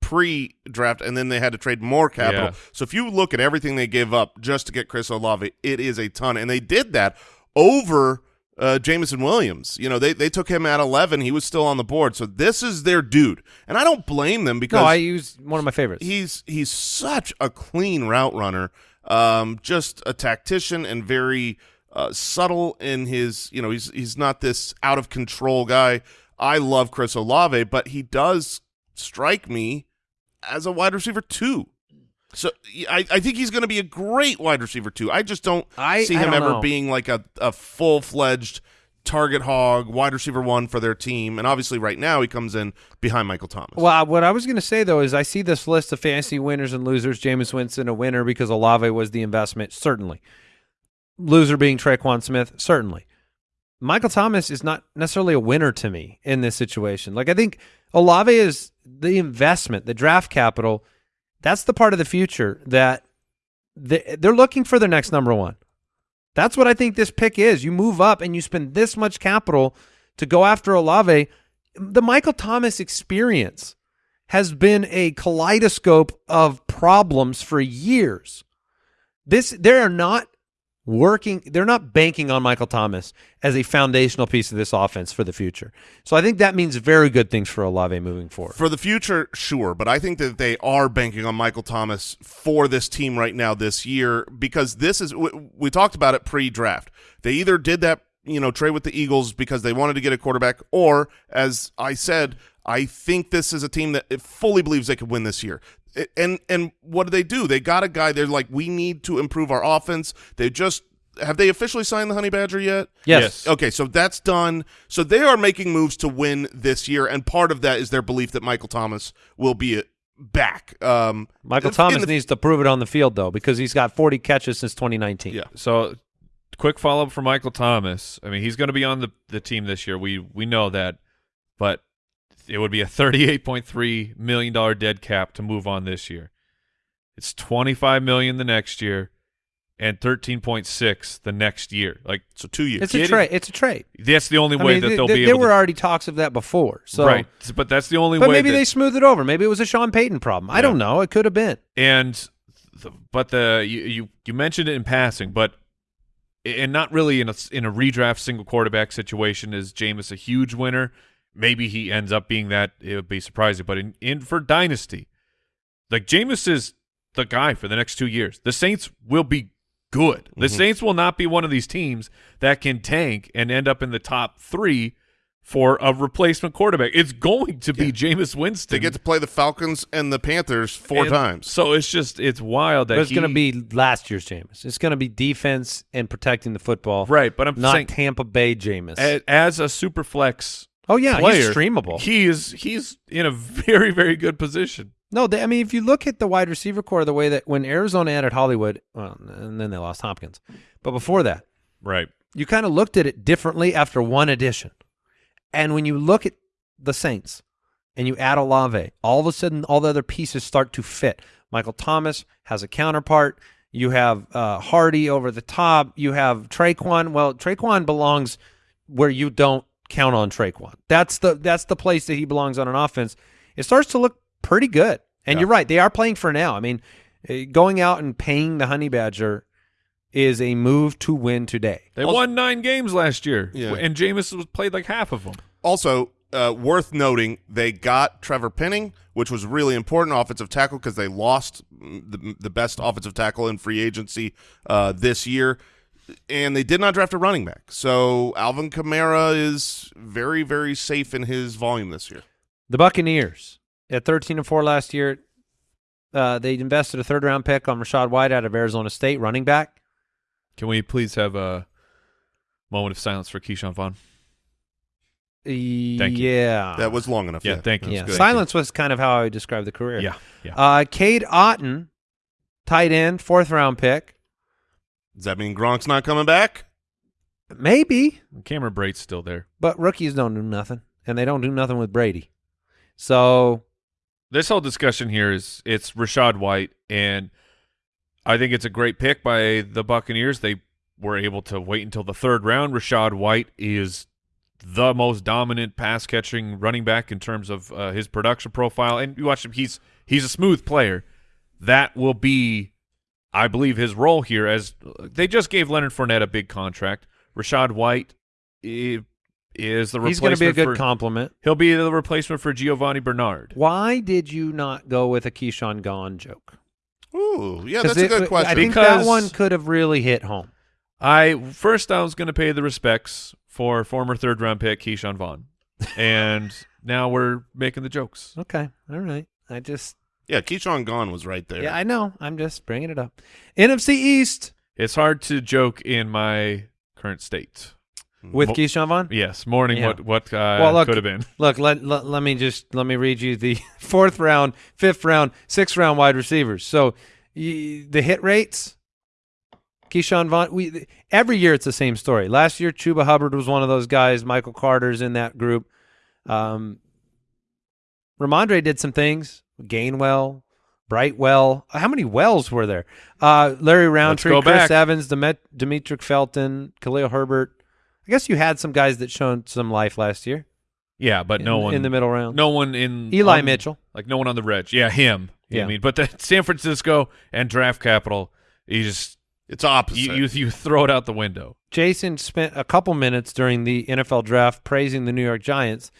pre-draft, and then they had to trade more capital. Yeah. So if you look at everything they gave up just to get Chris Olave, it is a ton, and they did that over uh, Jameson Williams. You know, they they took him at eleven; he was still on the board. So this is their dude, and I don't blame them because No, I use one of my favorites. he's he's such a clean route runner, um, just a tactician and very uh, subtle in his. You know, he's he's not this out of control guy. I love Chris Olave, but he does strike me as a wide receiver too. So I, I think he's going to be a great wide receiver too. I just don't I- see him ever know. being like a, a full fledged target hog wide receiver one for their team. And obviously, right now he comes in behind Michael Thomas. Well, what I was going to say though is I see this list of fantasy winners and losers. Jameis Winston a winner because Olave was the investment, certainly. Loser being Tre'Quan Smith, certainly. Michael Thomas is not necessarily a winner to me in this situation. Like I think Olave is the investment, the draft capital. That's the part of the future that they, they're looking for their next number one. That's what I think this pick is. You move up and you spend this much capital to go after Olave. The Michael Thomas experience has been a kaleidoscope of problems for years. This there are not working. They're not banking on Michael Thomas as a foundational piece of this offense for the future. So I think that means very good things for Olave moving forward. For the future, sure, but I think that they are banking on Michael Thomas for this team right now this year because this is we, we talked about it pre-draft. They either did that, you know, trade with the Eagles because they wanted to get a quarterback or as I said, I think this is a team that fully believes they could win this year. It- And and what do they do? They got a guy. They're like, we need to improve our offense. They just have they officially signed the Honey Badger yet? Yes. Okay, so that's done. So they are making moves to win this year, and part of that is their belief that Michael Thomas will be back. Um, Michael Thomas the- needs to prove it on the field though, because he's got 40 catches since 2019. Yeah. So, quick follow up for Michael Thomas. I mean, he's going to be on the the team this year. We we know that, but it would be a thirty eight point three million dollar dead cap to move on this year. It's twenty five million the next year, and thirteen point six the next year. Like So two years. It's a trade. It's a trade. that's the only I way mean, that th- they'll th- be there able. were to, already talks of that before. So, right, but that's the only but way. maybe that, they smoothed it over. Maybe it was a Sean Payton problem. I don't know. It could have been. and the, but the you, you you mentioned it in passing, but and not really in a in a redraft single quarterback situation is Jameis a huge winner. Maybe he ends up being that. It would be surprising, but in, in for dynasty, like Jameis is the guy for the next two years. The Saints will be good. The mm-hmm. Saints will not be one of these teams that can tank and end up in the top three for a replacement quarterback. It's going to be Jameis Winston. they get to play the Falcons and the Panthers four And times. So it's just it's wild that But it's he- going to be last year's Jameis. It's going to be defense and protecting the football. right. But I'm Not saying Tampa Bay Jameis. a- as a super flex oh yeah, player, he's streamable. He is he's in a very very good position. No, they, I mean, if you look at the wide receiver core, the way that when Arizona added Hollywood, well, and then they lost Hopkins, but before that, Right. you kind of looked at it differently after one addition. And when you look at the Saints and you add Olave, all of a sudden all the other pieces start to fit. Michael Thomas has a counterpart. You have uh, Harty over the top. You have Tre'Quan. Well, Tre'Quan belongs where you don't count on Tre'Quan. That's the that's the place that he belongs on an offense. It starts to look pretty good. And Yeah. you're right; they are playing for now. I mean, eh, going out and paying the Honey Badger is a move to win today. They Also- won nine games last year, Yeah. and Jameis was played like half of them. Also, uh, worth noting, they got Trevor Penning, which was really important offensive tackle because they lost mm, the, the best offensive tackle in free agency uh, this year, and they did not draft a running back. So Alvin Kamara is very, very safe in his volume this year. The Buccaneers at 13 and 4 last year, uh, they invested a third round pick on Rachaad White out of Arizona State, running back. Can we please have a moment of silence for Ke'Shawn Vaughn? Thank you. Yeah. That was long enough. Yeah, Yeah, thank you. yeah. Good. Silence was kind of how I would describe the career. Yeah, yeah. Uh, Cade Otton, tight end, fourth round pick. Does that mean Gronk's not coming back? Maybe, Cameron Brate's still there. but rookies don't do nothing, and they don't do nothing with Brady. So This whole discussion here is it's Rachaad White, and I think it's a great pick by the Buccaneers. They were able to wait until the third round. Rachaad White is the most dominant pass catching running back in terms of uh, his production profile, and you watch him; he's he's a smooth player. That will be, I believe, his role here. As they just gave Leonard Fournette a big contract, Rachaad White is the he's going replacement to be a good for, compliment. He'll be the replacement for Giovani Bernard. Why did you not go with a Keyshawn Gone joke? Ooh, yeah, that's a good question. I think Because- that one could have really hit home. I first I was going to pay the respects for former third round pick Ke'Shawn Vaughn, and now we're making the jokes. Okay, all right. I just yeah, Keyshawn Gone was right there. yeah, I know. I'm just bringing it up. NFC East It's hard to joke in my current state. with Mo- Ke'Shawn Vaughn. Yes, morning. Yeah. What what uh, Well, look- could have been. Look, let, let let me just let me read you the fourth round, fifth round, sixth round wide receivers. So y- the hit rates. Ke'Shawn Vaughn. We every year it's the same story. Last year, Chuba Hubbard was one of those guys. Michael Carter's in that group. Um, Rhamondre did some things. Gainwell, Brightwell. How many wells were there? Uh, Larry Rountree, Chris back. Evans, Demet- Demetric Felton, Khalil Herbert. I guess you had some guys that shown some life last year. Yeah, but no in, one in the middle round. No one in Eli on- Mitchell. like no one on the reg. Yeah, him. You Yeah. I mean, but the San Francisco and draft capital, he just It's opposite. You, you you throw it out the window. Jason spent a couple minutes during the NFL draft praising the New York Giants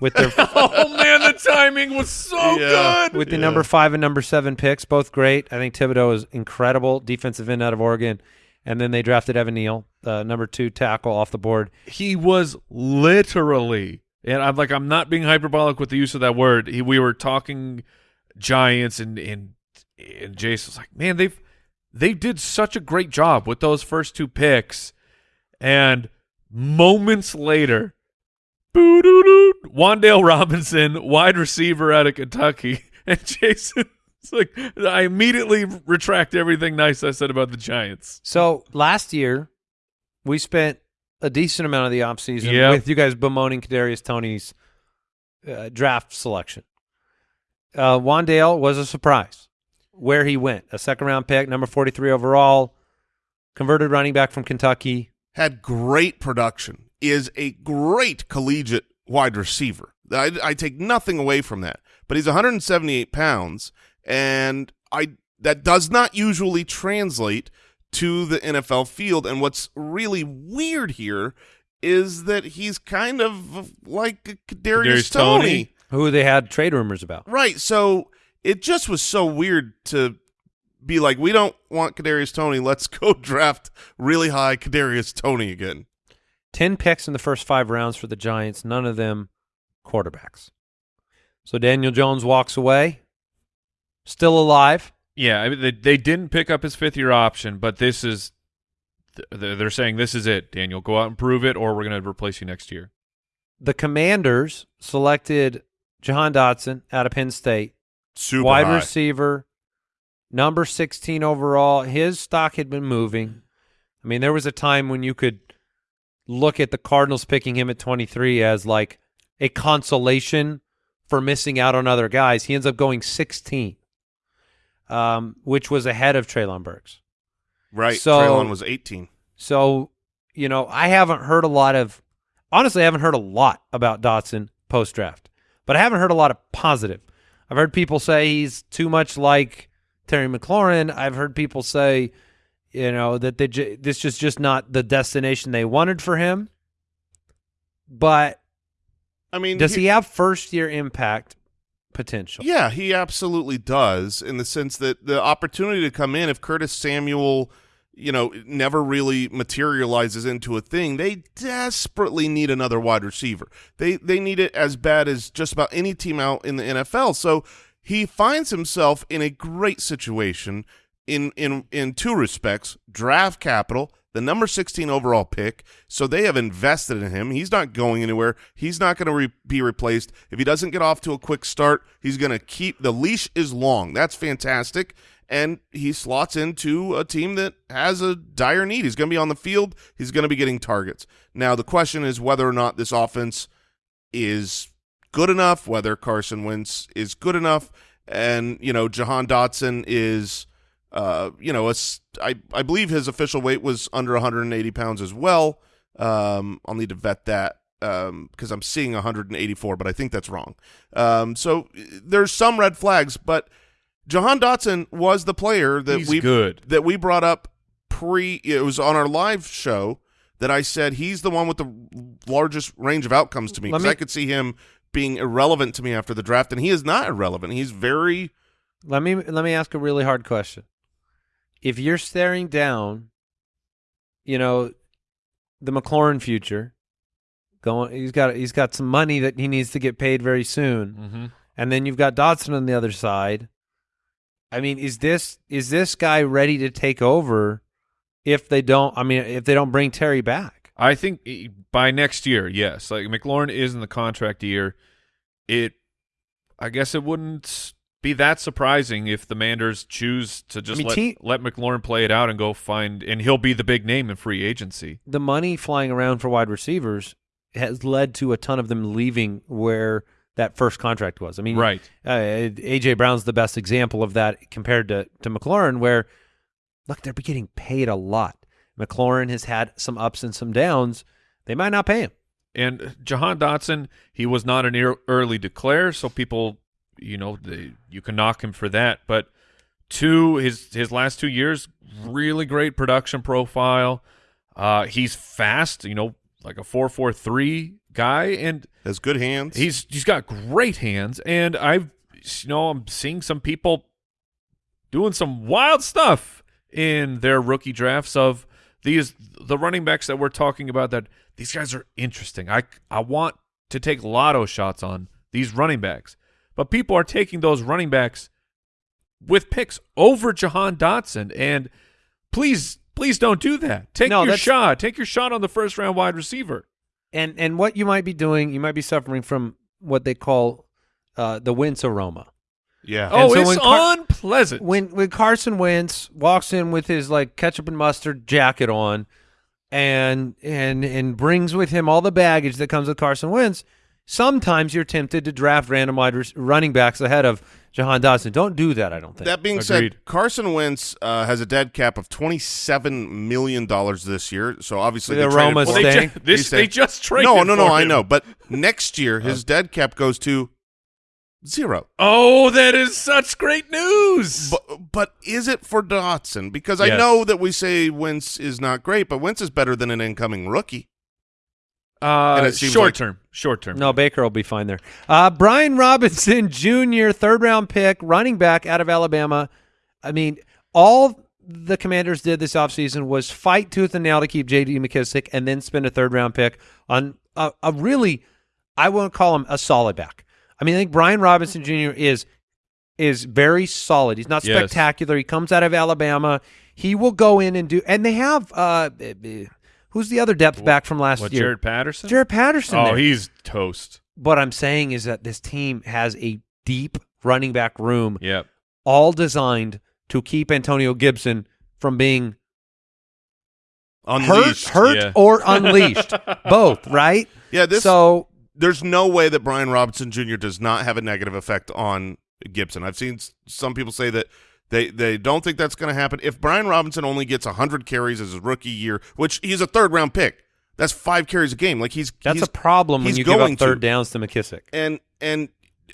with their oh man, the timing was so Yeah. good. with the number five and number seven picks, both great. I think Thibodeaux is incredible, defensive end out of Oregon, and then they drafted Evan Neal, uh, number two tackle off the board. He was literally, and I'm like, I'm not being hyperbolic with the use of that word. He, we were talking Giants, and and and Jason was like, man, they've they did such a great job with those first two picks, and moments later, boo doo doo, Wan'Dale Robinson, wide receiver out of Kentucky, and Jason. It's like I immediately retract everything nice I said about the Giants. So last year, we spent a decent amount of the offseason Yep. with you guys bemoaning Kadarius Toney's uh, draft selection. Uh, Wan'Dale was a surprise where he went. A second round pick, number 43 overall, converted running back from Kentucky. had great production, is a great collegiate wide receiver. I, I take nothing away from that, but he's 178 pounds, and I that does not usually translate to the NFL field. And what's really weird here is that he's kind of like a Kadarius, Kadarius Toney. Who they had trade rumors about. Right. So it just was so weird to be like, we don't want Kadarius Toney. Let's go draft really high Kadarius Toney again. 10 picks in the first five rounds for the Giants, none of them quarterbacks. So Daniel Jones walks away, still alive. Yeah, I mean, they they didn't pick up his fifth year option, but this is they're saying this is it. Daniel, go out and prove it, or we're going to replace you next year. The Commanders selected Jahan Dotson out of Penn State, Super wide high. receiver, number 16 overall. His stock had been moving. I mean, there was a time when you could look at the Cardinals picking him at 23 as like a consolation for missing out on other guys. He ends up going 16, um, which was ahead of Treylon Burks. Right. So- Treylon was 18. So, you know, I haven't heard a lot of honestly, I haven't heard a lot about Dotson post draft, but I haven't heard a lot of positive. I've heard people say he's too much like Terry McLaurin. I've heard people say, you know, that they j- this is just not the destination they wanted for him. But I mean, does he have first year impact potential? Yeah, he absolutely does in the sense that the opportunity to come in if Curtis Samuel, you know, never really materializes into a thing, they desperately need another wide receiver. They they need it as bad as just about any team out in the NFL. So he finds himself in a great situation in in in two respects: draft capital, the number 16 overall pick. So they have invested in him. He's not going anywhere. He's not going to re- be replaced. If he doesn't get off to a quick start, he's going to keep the leash is long. That's fantastic. And he slots into a team that has a dire need. He's going to be on the field. He's going to be getting targets. Now the question is whether or not this offense is good enough, whether Carson Wentz is good enough, and you know Jahan Dotson is, uh, you know, a I I believe his official weight was under 180 pounds as well. Um, I'll need to vet that because I'm seeing 184, but I think that's wrong. Um, so there's some red flags, but Jahan Dotson was the player that He's we good. that we brought up pre. It was on our live show that I said he's the one with the largest range of outcomes to me because I could see him being irrelevant to me after the draft, and he is not irrelevant. He's very Let me let me ask a really hard question. If you're staring down, you know, the McLaurin future, going he's got he's got some money that he needs to get paid very soon. Mm-hmm. And then you've got Dotson on the other side. I mean, is this is this guy ready to take over if they don't I mean, if they don't bring Terry back? I think by next year, yes. Like McLaurin is in the contract year. It, I guess it wouldn't be that surprising if the Manders choose to just mean, let, let McLaurin play it out and go find, and he'll be the big name in free agency. the money flying around for wide receivers has led to a ton of them leaving where that first contract was. I mean, Right. Uh, AJ Brown's the best example of that compared to to McLaurin, where look, they're getting paid a lot. McLaurin has had some ups and some downs. They might not pay him. And Jahan Dotson, he was not an early declare, so people, you know, they, you can knock him for that. But two his his last two years, really great production profile. Uh, he's fast, you know, like a four four three guy, and Has good hands. he's he's got great hands. And I've you know I'm seeing some people doing some wild stuff in their rookie drafts of these the running backs that we're talking about. That these guys are interesting. I I want to take lotto shots on these running backs, but people are taking those running backs with picks over Jahan Dotson. And please, please don't do that. Take No, your shot. Take your shot on the first round wide receiver. And and what you might be doing, you might be suffering from what they call uh, the Wentz aroma. yeah. Oh, so it's when unpleasant. When when Carson Wentz walks in with his like ketchup and mustard jacket on, and and and brings with him all the baggage that comes with Carson Wentz, sometimes you're tempted to draft random wide running backs ahead of Jahan Dotson. Don't do that. I don't think. That being Agreed. said, Carson Wentz uh, has a dead cap of twenty-seven million dollars this year. So obviously, The they traded Roma for well, they, staying. ju- this, He's they just traded. No, no, no. for I know, but next year his dead cap goes to zero. Oh, that is such great news. But but is it for Dotson? Because I Yes. know that we say Wentz is not great, but Wentz is better than an incoming rookie. Uh, and it seems short like- term, short term. No, Baker will be fine there. Uh, Brian Robinson Jr., third round pick, running back out of Alabama. I mean, all the commanders did this offseason was fight tooth and nail to keep J.D. McKissic and then spend a third round pick on a, a really, I won't call him a solid back. I mean, I think Brian Robinson Jr. is is very solid. He's not Yes. spectacular. He comes out of Alabama. He will go in and do, and they have, uh, who's the other depth back from last What, year? Jaret Patterson? Jaret Patterson. Oh, there he's toast. what I'm saying is that this team has a deep running back room, Yep. all designed to keep Antonio Gibson from being Unleashed. hurt, hurt yeah. or unleashed, both. Right? Yeah, this so there's no way that Brian Robinson Jr. does not have a negative effect on Gibson. I've seen some people say that they they don't think that's going to happen. If Brian Robinson only gets 100 carries as his rookie year, which he's a third round pick, that's five carries a game. Like he's that's he's, a problem when you give up third to. downs to McKissic. and and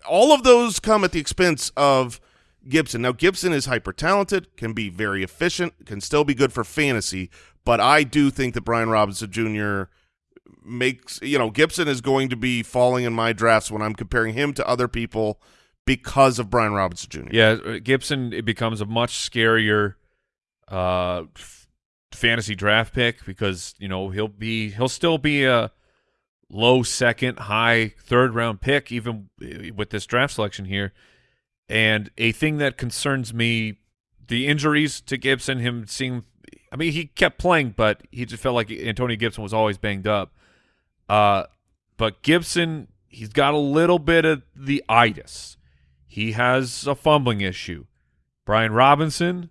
all of those come at the expense of Gibson. Now Gibson is hyper talented, can be very efficient, can still be good for fantasy, but I do think that Brian Robinson Jr. makes you know Gibson is going to be falling in my drafts when I'm comparing him to other people because of Brian Robinson Jr. Yeah, uh, Gibson it becomes a much scarier uh fantasy draft pick because, you know, he'll be he'll still be a low second, high third round pick even uh, with this draft selection here. And a thing that concerns me the injuries to Gibson, him seeing I mean, he kept playing, but he just felt like Antonio Gibson was always banged up. Uh but Gibson, he's got a little bit of the itis. He has a fumbling issue. Brian Robinson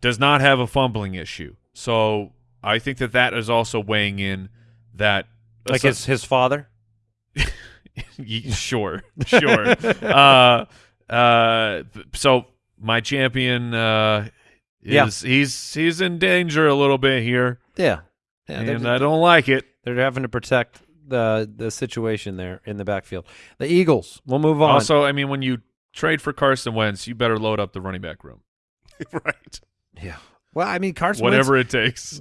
does not have a fumbling issue. So I think that that is also weighing in that Like his his father. Sure, sure. uh, uh, so my champion uh, Yeah. he's he's in danger a little bit here, Yeah. Yeah, and I don't like it. they're having to protect the the situation there in the backfield. The Eagles. We'll move on. Also, I mean, when you trade for Carson Wentz, you better load up the running back room, right. yeah. Well, I mean, Carson whatever it takes.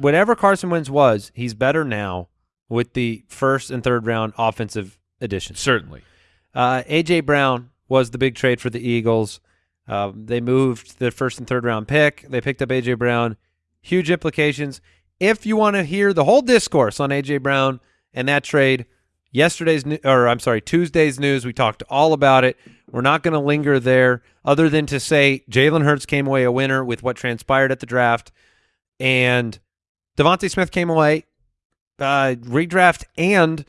Whatever Carson Wentz was, he's better now with the first and third round offensive additions. Certainly, Uh, AJ Brown was the big trade for the Eagles. Uh, they moved the first and third round pick. They picked up AJ Brown. Huge implications. If you want to hear the whole discourse on AJ Brown and that trade, yesterday's or I'm sorry, Tuesday's news, we talked all about it. We're not going to linger there, other than to say Jalen Hurts came away a winner with what transpired at the draft, and DeVonta Smith came away uh, redraft and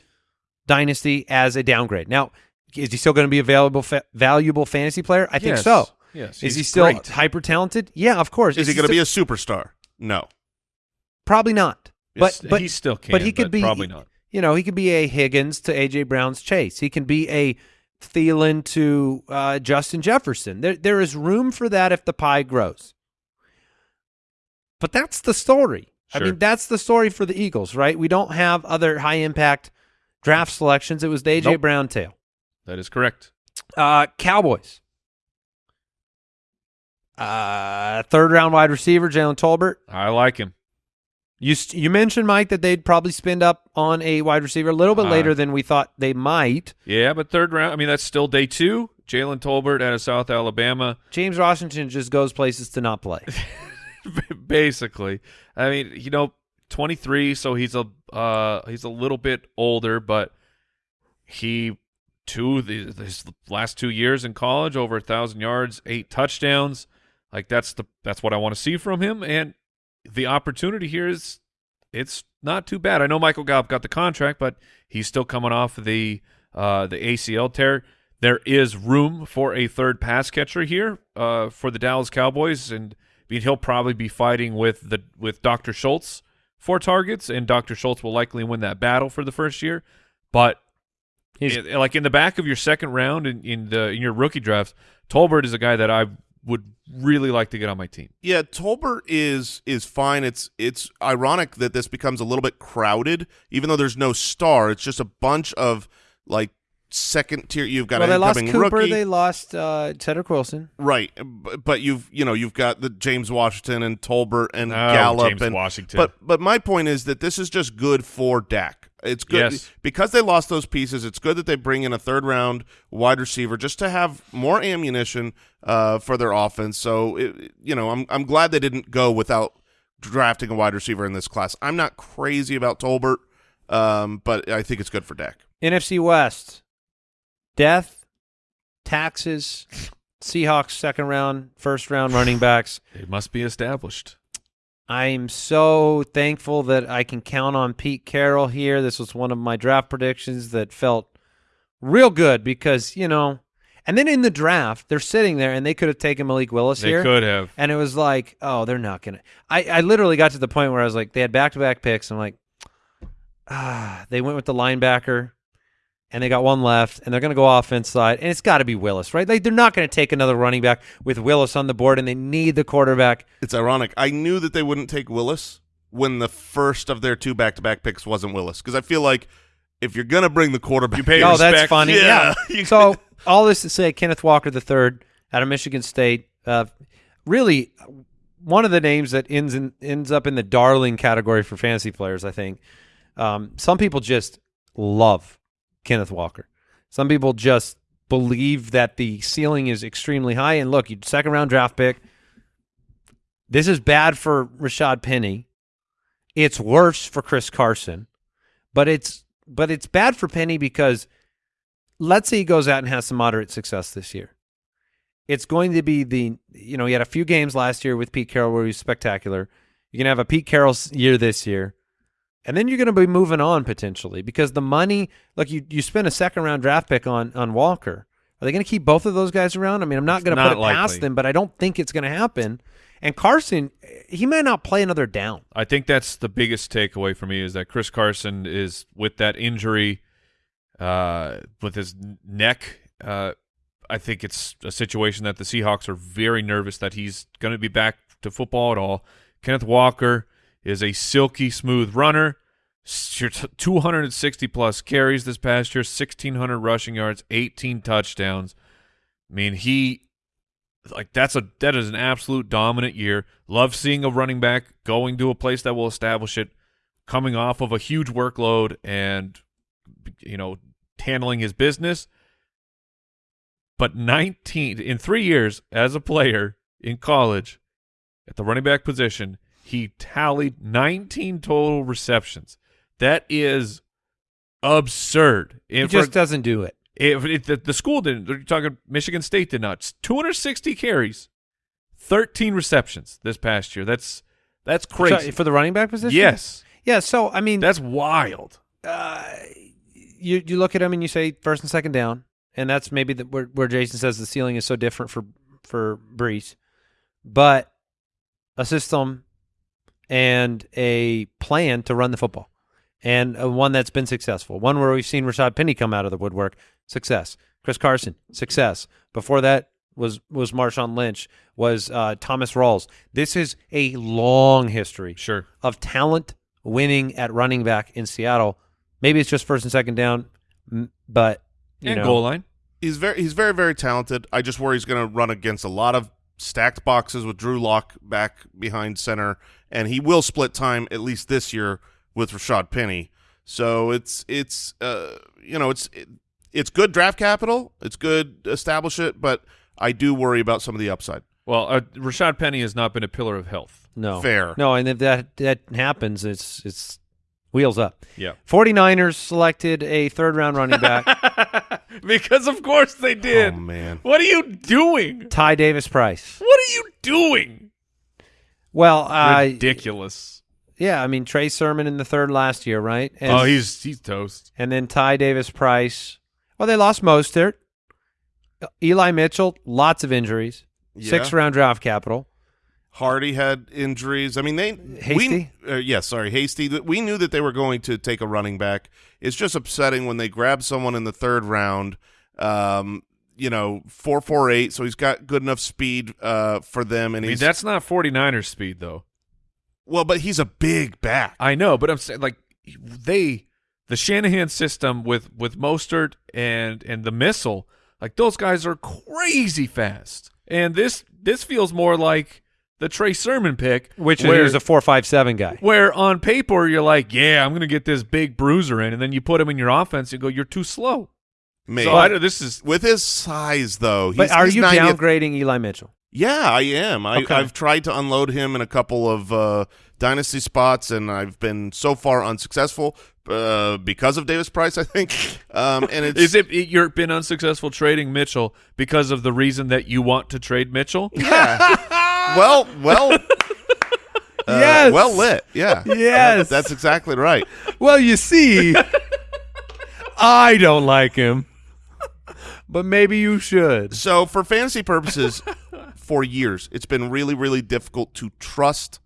dynasty as a downgrade. Now, is he still going to be a valuable fa- valuable fantasy player? I think Yes. so. Yes, Is he still great. hyper talented? Yeah, of course. Is he going to be a superstar? No. probably not? But but he still can, But he could but be probably not. You know, he could be a Higgins to AJ Brown's Chase. He can be a Thielen to uh, Justin Jefferson. There there is room for that if the pie grows. But that's the story. Sure. I mean, that's the story for the Eagles, right? We don't have other high impact draft selections. It was the AJ Nope. Brown tail. That is correct. Uh, Cowboys. Uh, third round wide receiver Jalen Tolbert. I like him. You st- you mentioned Mike that they'd probably spend up on a wide receiver a little bit Uh, later than we thought they might. Yeah, but third round. I mean, that's still day two. Jalen Tolbert out of South Alabama. James Washington just goes places to not play. basically. I mean, you know, 23, so he's a uh he's a little bit older, but he two the his last two years in college over a thousand yards, eight touchdowns. Like that's the that's what I want to see from him, and the opportunity here is it's not too bad. I know Michael Gallup got the contract, but he's still coming off the uh the ACL tear. There is room for a third pass catcher here uh, for the Dallas Cowboys, and I mean, he'll probably be fighting with the with Dr. Schultz for targets, and Dr. Schultz will likely win that battle for the first year. But He's- it- like in the back of your second round in, in the in your rookie drafts, Tolbert is a guy that I would really like to get on my team. Yeah, Tolbert is is fine. It's it's ironic that this becomes a little bit crowded, even though there's no star. It's just a bunch of like second tier. You've got well, an they lost incoming Cooper. rookie, They lost uh, Cedric Wilson. right? b- But you've you know you've got the James Washington and Tolbert and Oh, Gallup James and Washington. But but my point is that this is just good for Dak. It's good Yes. because they lost those pieces. It's good that they bring in a third round wide receiver just to have more ammunition uh, for their offense. So it, you know, I'm I'm glad they didn't go without drafting a wide receiver in this class. I'm not crazy about Tolbert, um, but I think it's good for Dak. NFC West. Death, taxes, Seahawks second round, first round running backs. It must be established. I'm so thankful that I can count on Pete Carroll here. This was one of my draft predictions that felt real good because, you know, and then in the draft, they're sitting there and they could have taken Malik Willis They here. could have. And it was like, oh, they're not going to. I I literally got to the point where I was like, they had back to back picks. I'm like, ah, they went with the linebacker and they got one left and they're going to go offense side. And it's got to be Willis, right? Like, they're not going to take another running back with Willis on the board and they need the quarterback. It's ironic. I knew that they wouldn't take Willis when the first of their two back to back picks wasn't Willis because I feel like if you're gonna bring the quarterback, You pay Oh, respect. that's funny. Yeah. Yeah. so all this to say, Kenneth Walker the third out of Michigan State, uh, really one of the names that ends in, ends up in the darling category for fantasy players. I think um, some people just love Kenneth Walker. Some people just believe that the ceiling is extremely high. And look, you second round draft pick. This is bad for Rashad Penny. It's worse for Chris Carson, but it's but it's bad for Penny because let's say he goes out and has some moderate success this year. It's going to be the you know he had a few games last year with Pete Carroll where he was spectacular. You're gonna have a Pete Carroll year this year, and then you're gonna be moving on potentially because the money. Look, you you spend a second round draft pick on on Walker. Are they gonna keep both of those guys around? I mean, I'm not gonna put it past them, but I don't think it's gonna happen. And Carson, he may not play another down. I think that's the biggest takeaway for me is that Chris Carson is with that injury, uh, with his neck. Uh, I think it's a situation that the Seahawks are very nervous that he's going to be back to football at all. Kenneth Walker is a silky smooth runner. 260 plus carries this past year, 1,600 rushing yards, 18 touchdowns. I mean, he like that's a that is an absolute dominant year. Love seeing a running back going to a place that will establish it, coming off of a huge workload and you know handling his business. But 19 in 3 years as a player in college at the running back position, he tallied 19 total receptions. That is absurd. He And for- just doesn't do it. if it, the, the school didn't, you're talking Michigan State did not. 260 carries, 13 receptions this past year. That's that's crazy. Sorry, for the running back position. yes, Yeah. So I mean, that's wild. uh, you you look at him and you say first and second down, and that's maybe the, where where Jason says the ceiling is so different for for Breece, but a system and a plan to run the football, and a one that's been successful, one where we've seen Rashad Penny come out of the woodwork, success. Chris Carson, success. Before that was was Marshawn Lynch, was uh, Thomas Rawls. This is a long history Sure. of talent winning at running back in Seattle. Maybe it's just first and second down, but you and know, goal line. he's very he's very very talented. I just worry he's going to run against a lot of stacked boxes with Drew Lock back behind center, and he will split time at least this year with Rashad Penny. So it's it's uh you know it's it, it's good draft capital. It's good establish it, but I do worry about some of the upside. Well, uh, Rashad Penny has not been a pillar of health. No. Fair. No, and if that that happens, it's it's wheels up. Yeah. 49ers selected a third round running back, because of course they did. Oh man. What are you doing? Ty Davis Price. What are you doing? Well, uh, Ridiculous. yeah, I mean Trey Sermon in the third last year, right? And, oh, he's he's toast. and then Ty Davis Price. Well, they lost Mostert. Eli Mitchell, lots of injuries. Yeah. Six round draft capital. Hardy had injuries. I mean, they Hasty? We, uh, yeah, sorry, Hasty. We knew that they were going to take a running back. It's just upsetting when they grab someone in the third round. Um, you know, four four eight. So he's got good enough speed uh, for them, and I mean, he's that's not 49ers speed though. well, but he's a big back. I know, but I'm saying like they the Shanahan system with with Mostert and and the missile, like those guys are crazy fast. And this this feels more like the Trey Sermon pick, Which where, is a four five seven guy. where on paper you're like, yeah, I'm gonna get this big bruiser in, and then you put him in your offense and go, you're too slow. Maybe. So I, don't- this is with his size, though. He's, But are he's you 90th downgrading Eli Mitchell? Yeah, I am. I, Okay. I've tried to unload him in a couple of uh, dynasty spots, and I've been so far unsuccessful uh, because of Davis Price. I think. Um, and it's is it you've been unsuccessful trading Mitchell because of the reason that you want to trade Mitchell? yeah. well, well. Uh, Yes. Well lit. Yeah. Yes. That's exactly right. Well, you see, I don't like him, but maybe you should. So, for fantasy purposes, for years, it's been really, really difficult to trust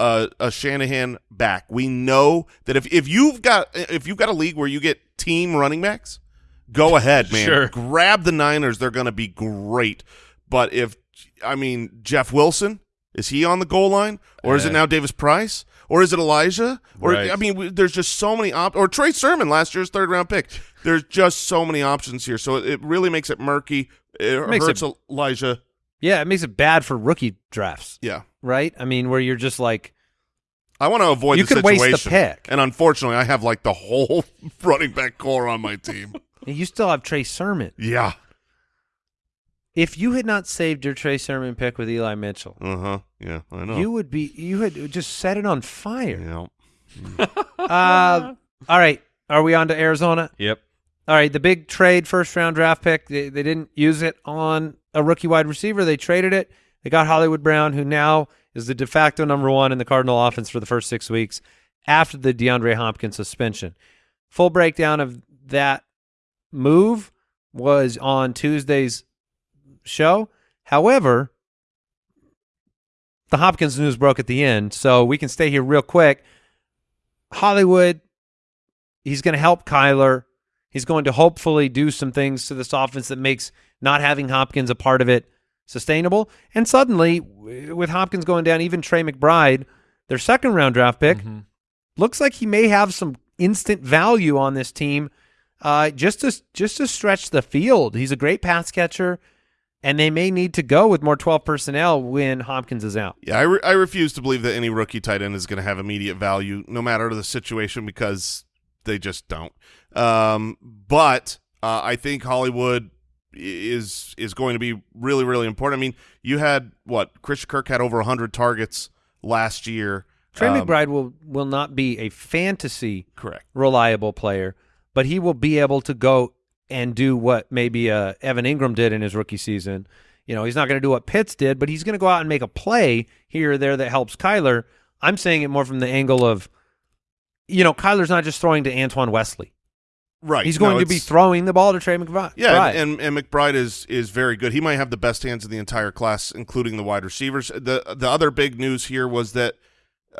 a, a Shanahan back. We know that if, if you've got if you've got a league where you get team running backs, go ahead, man. Sure. Grab the Niners; they're going to be great. But if I mean Jeff Wilson, is he on the goal line, or is it Uh, now Davis Price, or is it Elijah? Or Right. I mean, there's just so many op- or Trey Sermon, last year's third round pick. There's just so many options here, so it, it really makes it murky. It Makes hurts it- Elijah. Yeah, it makes it bad for rookie drafts, Yeah, right? I mean, where you're just like, I want to avoid You the could waste the situation. pick. and unfortunately, I have like the whole running back core on my team. you still have Trey Sermon. yeah, If you had not saved your Trey Sermon pick with Eli Mitchell, uh huh. Yeah, I know. you would be you had just set it on fire. yeah. Uh, all right, are we on to Arizona? Yep. All right, the big trade first round draft pick. They, they didn't use it on a rookie wide receiver. They traded it. They got Hollywood Brown, who now is the de facto number one in the Cardinal offense for the first six weeks after the DeAndre Hopkins suspension. Full breakdown of that move was on Tuesday's show. However, the Hopkins news broke at the end, so we can stay here real quick. Hollywood, he's going to help Kyler. He's going to hopefully do some things to this offense that makes not having Hopkins a part of it sustainable. And suddenly, with Hopkins going down, even Trey McBride, their second round draft pick, looks like he may have some instant value on this team, uh, just to just to stretch the field. He's a great pass catcher, and they may need to go with more twelve personnel when Hopkins is out. Yeah, I, re- I refuse to believe that any rookie tight end is going to have immediate value, no matter the situation, because they just don't. Um, but uh, I think Hollywood is is going to be really, really important. I mean, you had what Christian Kirk had over hundred targets last year. Trey Um, McBride will will not be a fantasy correct. reliable player, but he will be able to go and do what maybe uh, Evan Engram did in his rookie season. You know, he's not going to do what Pitts did, but he's going to go out and make a play here or there that helps Kyler. I'm saying it more from the angle of, you know, Kyler's not just throwing to Antoine Wesley. Right. He's going No, to be throwing the ball to Trey McBride. Yeah, Right. and, and McBride is is very good. He might have the best hands of the entire class, including the wide receivers. The the other big news here was that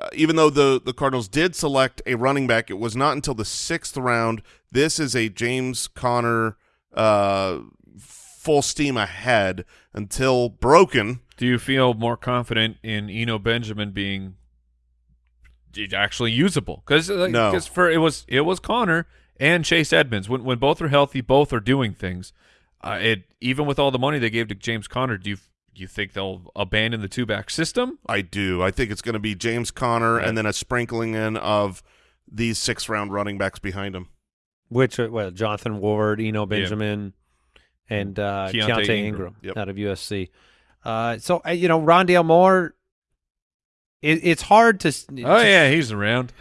uh, even though the the Cardinals did select a running back, it was not until the sixth round. This is a James Conner uh, full steam ahead until broken. Do you feel more confident in Eno Benjamin being actually usable? Because No. for it was it was Conner and Chase Edmonds when when both are healthy, both are doing things. Uh, it even with all the money they gave to James Conner, do you you think they'll abandon the two back system? I do. I think it's going to be James Conner Right. and then a sprinkling in of these six round running backs behind him. Which are well, Jonathan Ward, Eno Benjamin, and uh, Keaontay Keaontay, Ingram. Ingram, Yep. out of USC. Uh, so uh, you know, Rondale Moore. It, it's hard to. Oh to- yeah, he's around.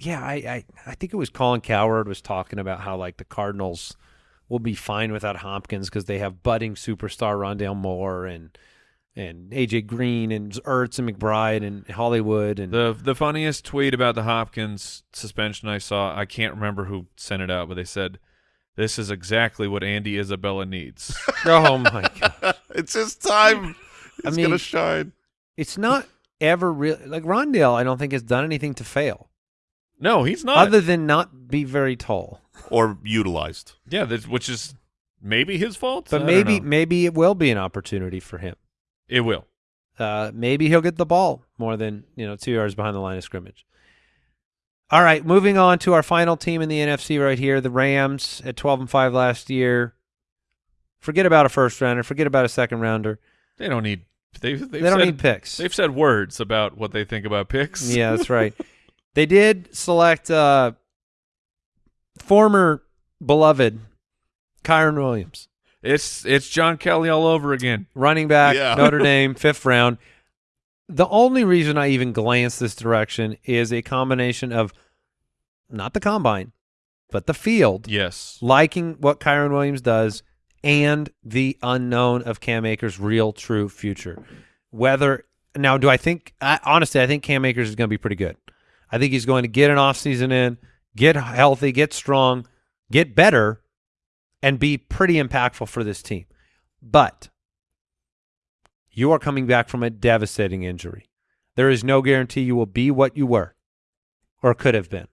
yeah. I, I I think it was Colin Cowherd was talking about how like the Cardinals will be fine without Hopkins because they have budding superstar Rondale Moore and and AJ Green and Ertz and McBride and Hollywood and The the funniest tweet about the Hopkins suspension I saw, I can't remember who sent it out, but they said this is exactly what Andy Isabella needs. oh my god. it's his time. I It's mean- going to shine. it's not ever really like Rondale. I don't think has done anything to fail no, he's not. other than not be very tall. Or utilized. yeah, that, which is maybe his fault. But don't maybe maybe it will be an opportunity for him. it will. Uh, maybe he'll get the ball more than you know two yards behind the line of scrimmage. All right, moving on to our final team in the NFC right here, the Rams at twelve and five last year. Forget about a first rounder. Forget about a second rounder. They don't need. They've, they've they don't said, need picks. They've said words about what they think about picks. Yeah, that's right. they did select uh, former beloved Kyren Williams, it's it's John Kelly all over again. running back, Yeah. Notre Dame, fifth round. The only reason I even glance this direction is a combination of not the combine, but the field, Yes. liking what Kyren Williams does, and the unknown of Cam Akers' real, true future. Whether now, do I think? I, honestly, I think Cam Akers is going to be pretty good. I think he's going to get an offseason in, get healthy, get strong, get better, and be pretty impactful for this team. But you are coming back from a devastating injury. There is no guarantee you will be what you were or could have been.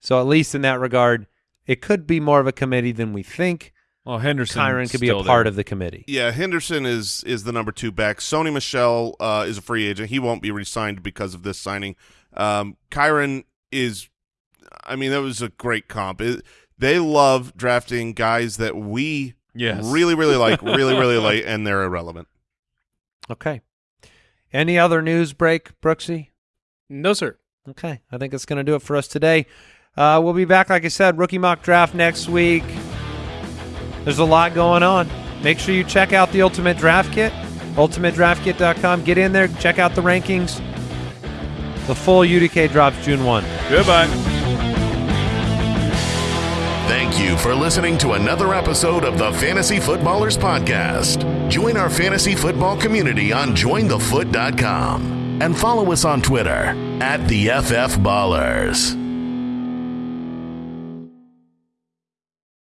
So at least in that regard, it could be more of a committee than we think. Well, Henderson. Kyren could be a part of the committee. Yeah, Henderson is is the number two back. Sony Michel uh, is a free agent. He won't be re-signed because of this signing. Um, Kyron is, I mean, that was a great comp. It, they love drafting guys that we Yes. really, really like, really, really like, and they're irrelevant. Okay. Any other news break, Brooksy? No, sir. Okay, I think that's going to do it for us today. Uh, we'll be back, like I said, rookie mock draft next week. There's a lot going on. Make sure you check out the Ultimate Draft Kit, ultimatedraftkit.com. Get in there, check out the rankings. The full UDK drops June 1. Goodbye. Thank you for listening to another episode of the Fantasy Footballers Podcast. Join our fantasy football community on jointhefoot.com and follow us on Twitter at the FF Ballers.